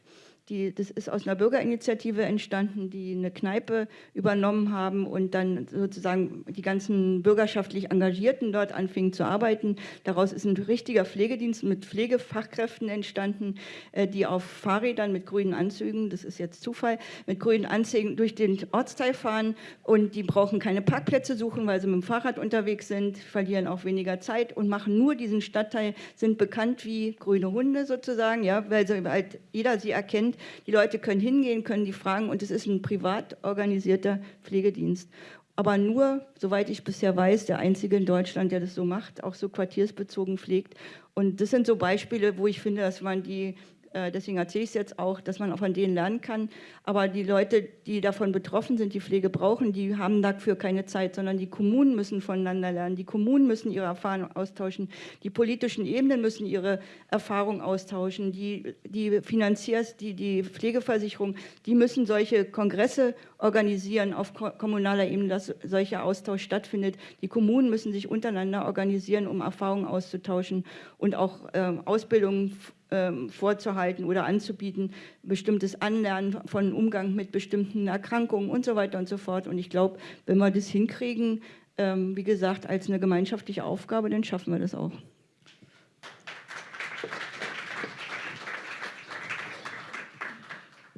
Die, das ist aus einer Bürgerinitiative entstanden, die eine Kneipe übernommen haben und dann sozusagen die ganzen bürgerschaftlich Engagierten dort anfingen zu arbeiten. Daraus ist ein richtiger Pflegedienst mit Pflegefachkräften entstanden, äh, die auf Fahrrädern mit grünen Anzügen, das ist jetzt Zufall, mit grünen Anzügen durch den Ortsteil fahren und die brauchen keine Parkplätze suchen, weil sie mit dem Fahrrad unterwegs sind, verlieren auch weniger Zeit und machen nur diesen Stadtteil, sind bekannt wie grüne Hunde sozusagen, ja, weil sie halt jeder sie erkennt. Die Leute können hingehen, können die fragen und es ist ein privat organisierter Pflegedienst. Aber nur, soweit ich bisher weiß, der einzige in Deutschland, der das so macht, auch so quartiersbezogen pflegt. Und das sind so Beispiele, wo ich finde, dass man die deswegen erzähle ich es jetzt auch, dass man auch von denen lernen kann. Aber die Leute, die davon betroffen sind, die Pflege brauchen, die haben dafür keine Zeit, sondern die Kommunen müssen voneinander lernen. Die Kommunen müssen ihre Erfahrungen austauschen. Die politischen Ebenen müssen ihre Erfahrungen austauschen. Die, die Finanziers, die, die Pflegeversicherung, die müssen solche Kongresse organisieren auf kommunaler Ebene, dass solcher Austausch stattfindet. Die Kommunen müssen sich untereinander organisieren, um Erfahrungen auszutauschen und auch äh, Ausbildungen ähm, vorzuhalten oder anzubieten, bestimmtes Anlernen von Umgang mit bestimmten Erkrankungen und so weiter und so fort. Und ich glaube, wenn wir das hinkriegen, ähm, wie gesagt, als eine gemeinschaftliche Aufgabe, dann schaffen wir das auch.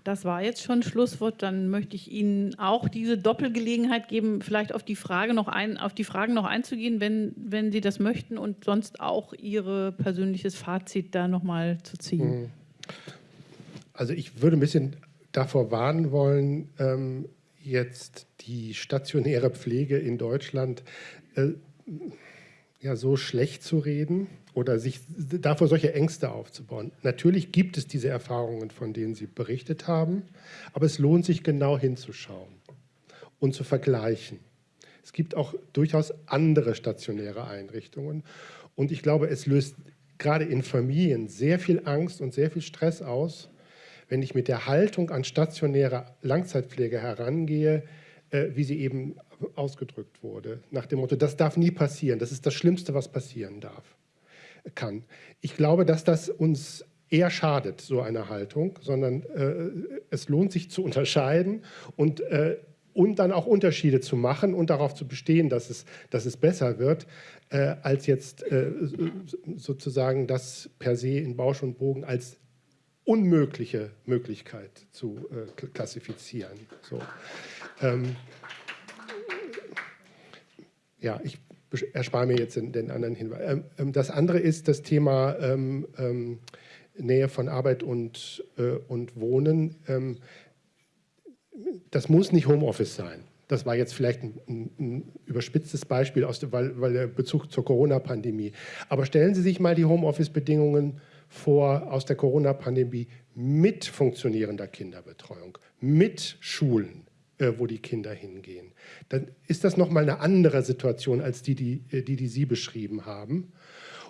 Das war jetzt schon Schlusswort. Dann möchte ich Ihnen auch diese Doppelgelegenheit geben, vielleicht auf die Frage noch ein, auf die Fragen noch einzugehen, wenn, wenn Sie das möchten und sonst auch Ihr persönliches Fazit da nochmal zu ziehen. Mhm. Also ich würde ein bisschen davor warnen wollen, ähm, jetzt die stationäre Pflege in Deutschland äh, ja, so schlecht zu reden oder sich davor solche Ängste aufzubauen. Natürlich gibt es diese Erfahrungen, von denen Sie berichtet haben, aber es lohnt sich genau hinzuschauen und zu vergleichen. Es gibt auch durchaus andere stationäre Einrichtungen und ich glaube, es löst gerade in Familien sehr viel Angst und sehr viel Stress aus, wenn ich mit der Haltung an stationäre Langzeitpflege herangehe, äh, wie sie eben ausgedrückt wurde, nach dem Motto, das darf nie passieren, das ist das Schlimmste, was passieren darf kann. Ich glaube, dass das uns eher schadet, so eine Haltung, sondern äh, es lohnt sich zu unterscheiden und, äh, und dann auch Unterschiede zu machen und darauf zu bestehen, dass es, dass es besser wird, äh, als jetzt äh, sozusagen das per se in Bausch und Bogen als unmögliche Möglichkeit zu äh, klassifizieren. So. Ähm, ja, ich erspare mir jetzt den, den anderen Hinweis. Ähm, ähm, das andere ist das Thema ähm, ähm, Nähe von Arbeit und, äh, und Wohnen. Ähm, das muss nicht Homeoffice sein. Das war jetzt vielleicht ein, ein, ein überspitztes Beispiel, aus, weil, weil der Bezug zur Corona-Pandemie. Aber stellen Sie sich mal die Homeoffice-Bedingungen vor aus der Corona-Pandemie mit funktionierender Kinderbetreuung, mit Schulen, wo die Kinder hingehen. Dann ist das nochmal eine andere Situation als die, die, äh, die, die Sie beschrieben haben.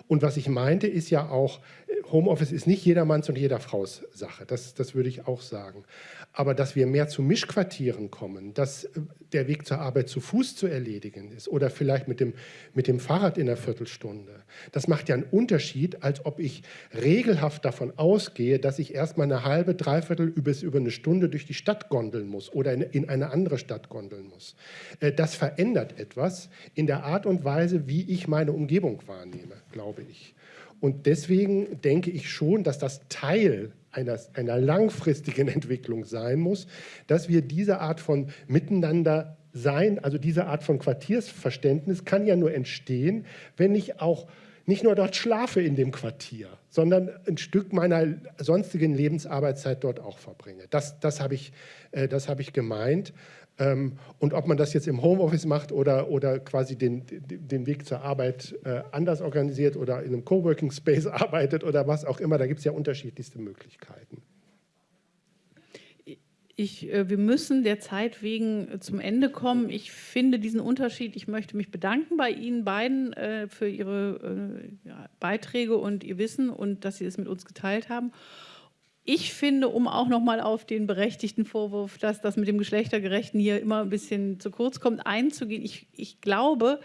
Und was ich meinte, ist ja auch, äh, Homeoffice ist nicht jedermanns und jeder Fraus Sache. Das, das würde ich auch sagen. Aber dass wir mehr zu Mischquartieren kommen, dass der Weg zur Arbeit zu Fuß zu erledigen ist oder vielleicht mit dem, mit dem Fahrrad in einer Viertelstunde. Das macht ja einen Unterschied, als ob ich regelhaft davon ausgehe, dass ich erstmal eine halbe, dreiviertel bis über eine Stunde durch die Stadt gondeln muss oder in, in eine andere Stadt gondeln muss. Äh, das verändert etwas in der Art und Weise, wie ich meine Umgebung wahrnehme, glaube ich. Und deswegen denke ich schon, dass das Teil einer, einer langfristigen Entwicklung sein muss, dass wir diese Art von Miteinander sein, also diese Art von Quartiersverständnis kann ja nur entstehen, wenn ich auch nicht nur dort schlafe in dem Quartier, sondern ein Stück meiner sonstigen Lebensarbeitszeit dort auch verbringe. Das, das habe ich, äh, hab ich gemeint. Ähm, und ob man das jetzt im Homeoffice macht oder, oder quasi den, den Weg zur Arbeit äh, anders organisiert oder in einem Coworking Space arbeitet oder was auch immer, da gibt es ja unterschiedlichste Möglichkeiten. Ich, äh, wir müssen der Zeit wegen zum Ende kommen. Ich finde diesen Unterschied, ich möchte mich bedanken bei Ihnen beiden äh, für Ihre äh, Beiträge und Ihr Wissen und dass Sie es mit uns geteilt haben. Ich finde, um auch noch mal auf den berechtigten Vorwurf, dass das mit dem Geschlechtergerechten hier immer ein bisschen zu kurz kommt, einzugehen. Ich, ich glaube,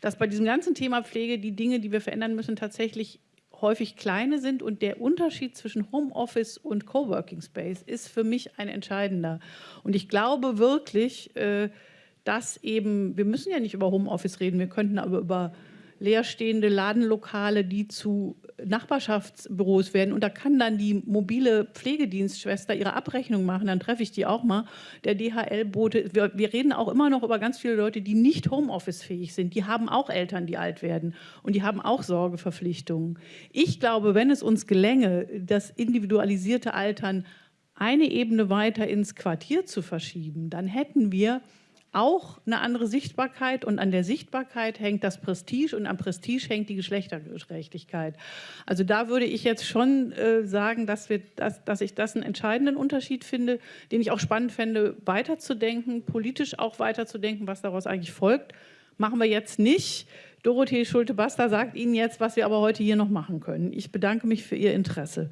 dass bei diesem ganzen Thema Pflege die Dinge, die wir verändern müssen, tatsächlich häufig kleine sind und der Unterschied zwischen Homeoffice und Coworking Space ist für mich ein entscheidender. Und ich glaube wirklich, äh, dass eben, wir müssen ja nicht über Homeoffice reden, wir könnten aber über leerstehende Ladenlokale, die zu Nachbarschaftsbüros werden und da kann dann die mobile Pflegedienstschwester ihre Abrechnung machen, dann treffe ich die auch mal. Der DHL-Bote, wir, wir, reden auch immer noch über ganz viele Leute, die nicht Homeoffice-fähig sind. Die haben auch Eltern, die alt werden und die haben auch Sorgeverpflichtungen. Ich glaube, wenn es uns gelänge, das individualisierte Altern eine Ebene weiter ins Quartier zu verschieben, dann hätten wir auch eine andere Sichtbarkeit und an der Sichtbarkeit hängt das Prestige und am Prestige hängt die Geschlechtergerechtigkeit. Also da würde ich jetzt schon äh, sagen, dass, wir, dass, dass ich das einen entscheidenden Unterschied finde, den ich auch spannend fände, weiterzudenken, politisch auch weiterzudenken, was daraus eigentlich folgt. Machen wir jetzt nicht. Dorothee Schulte-Basta sagt Ihnen jetzt, was wir aber heute hier noch machen können. Ich bedanke mich für Ihr Interesse.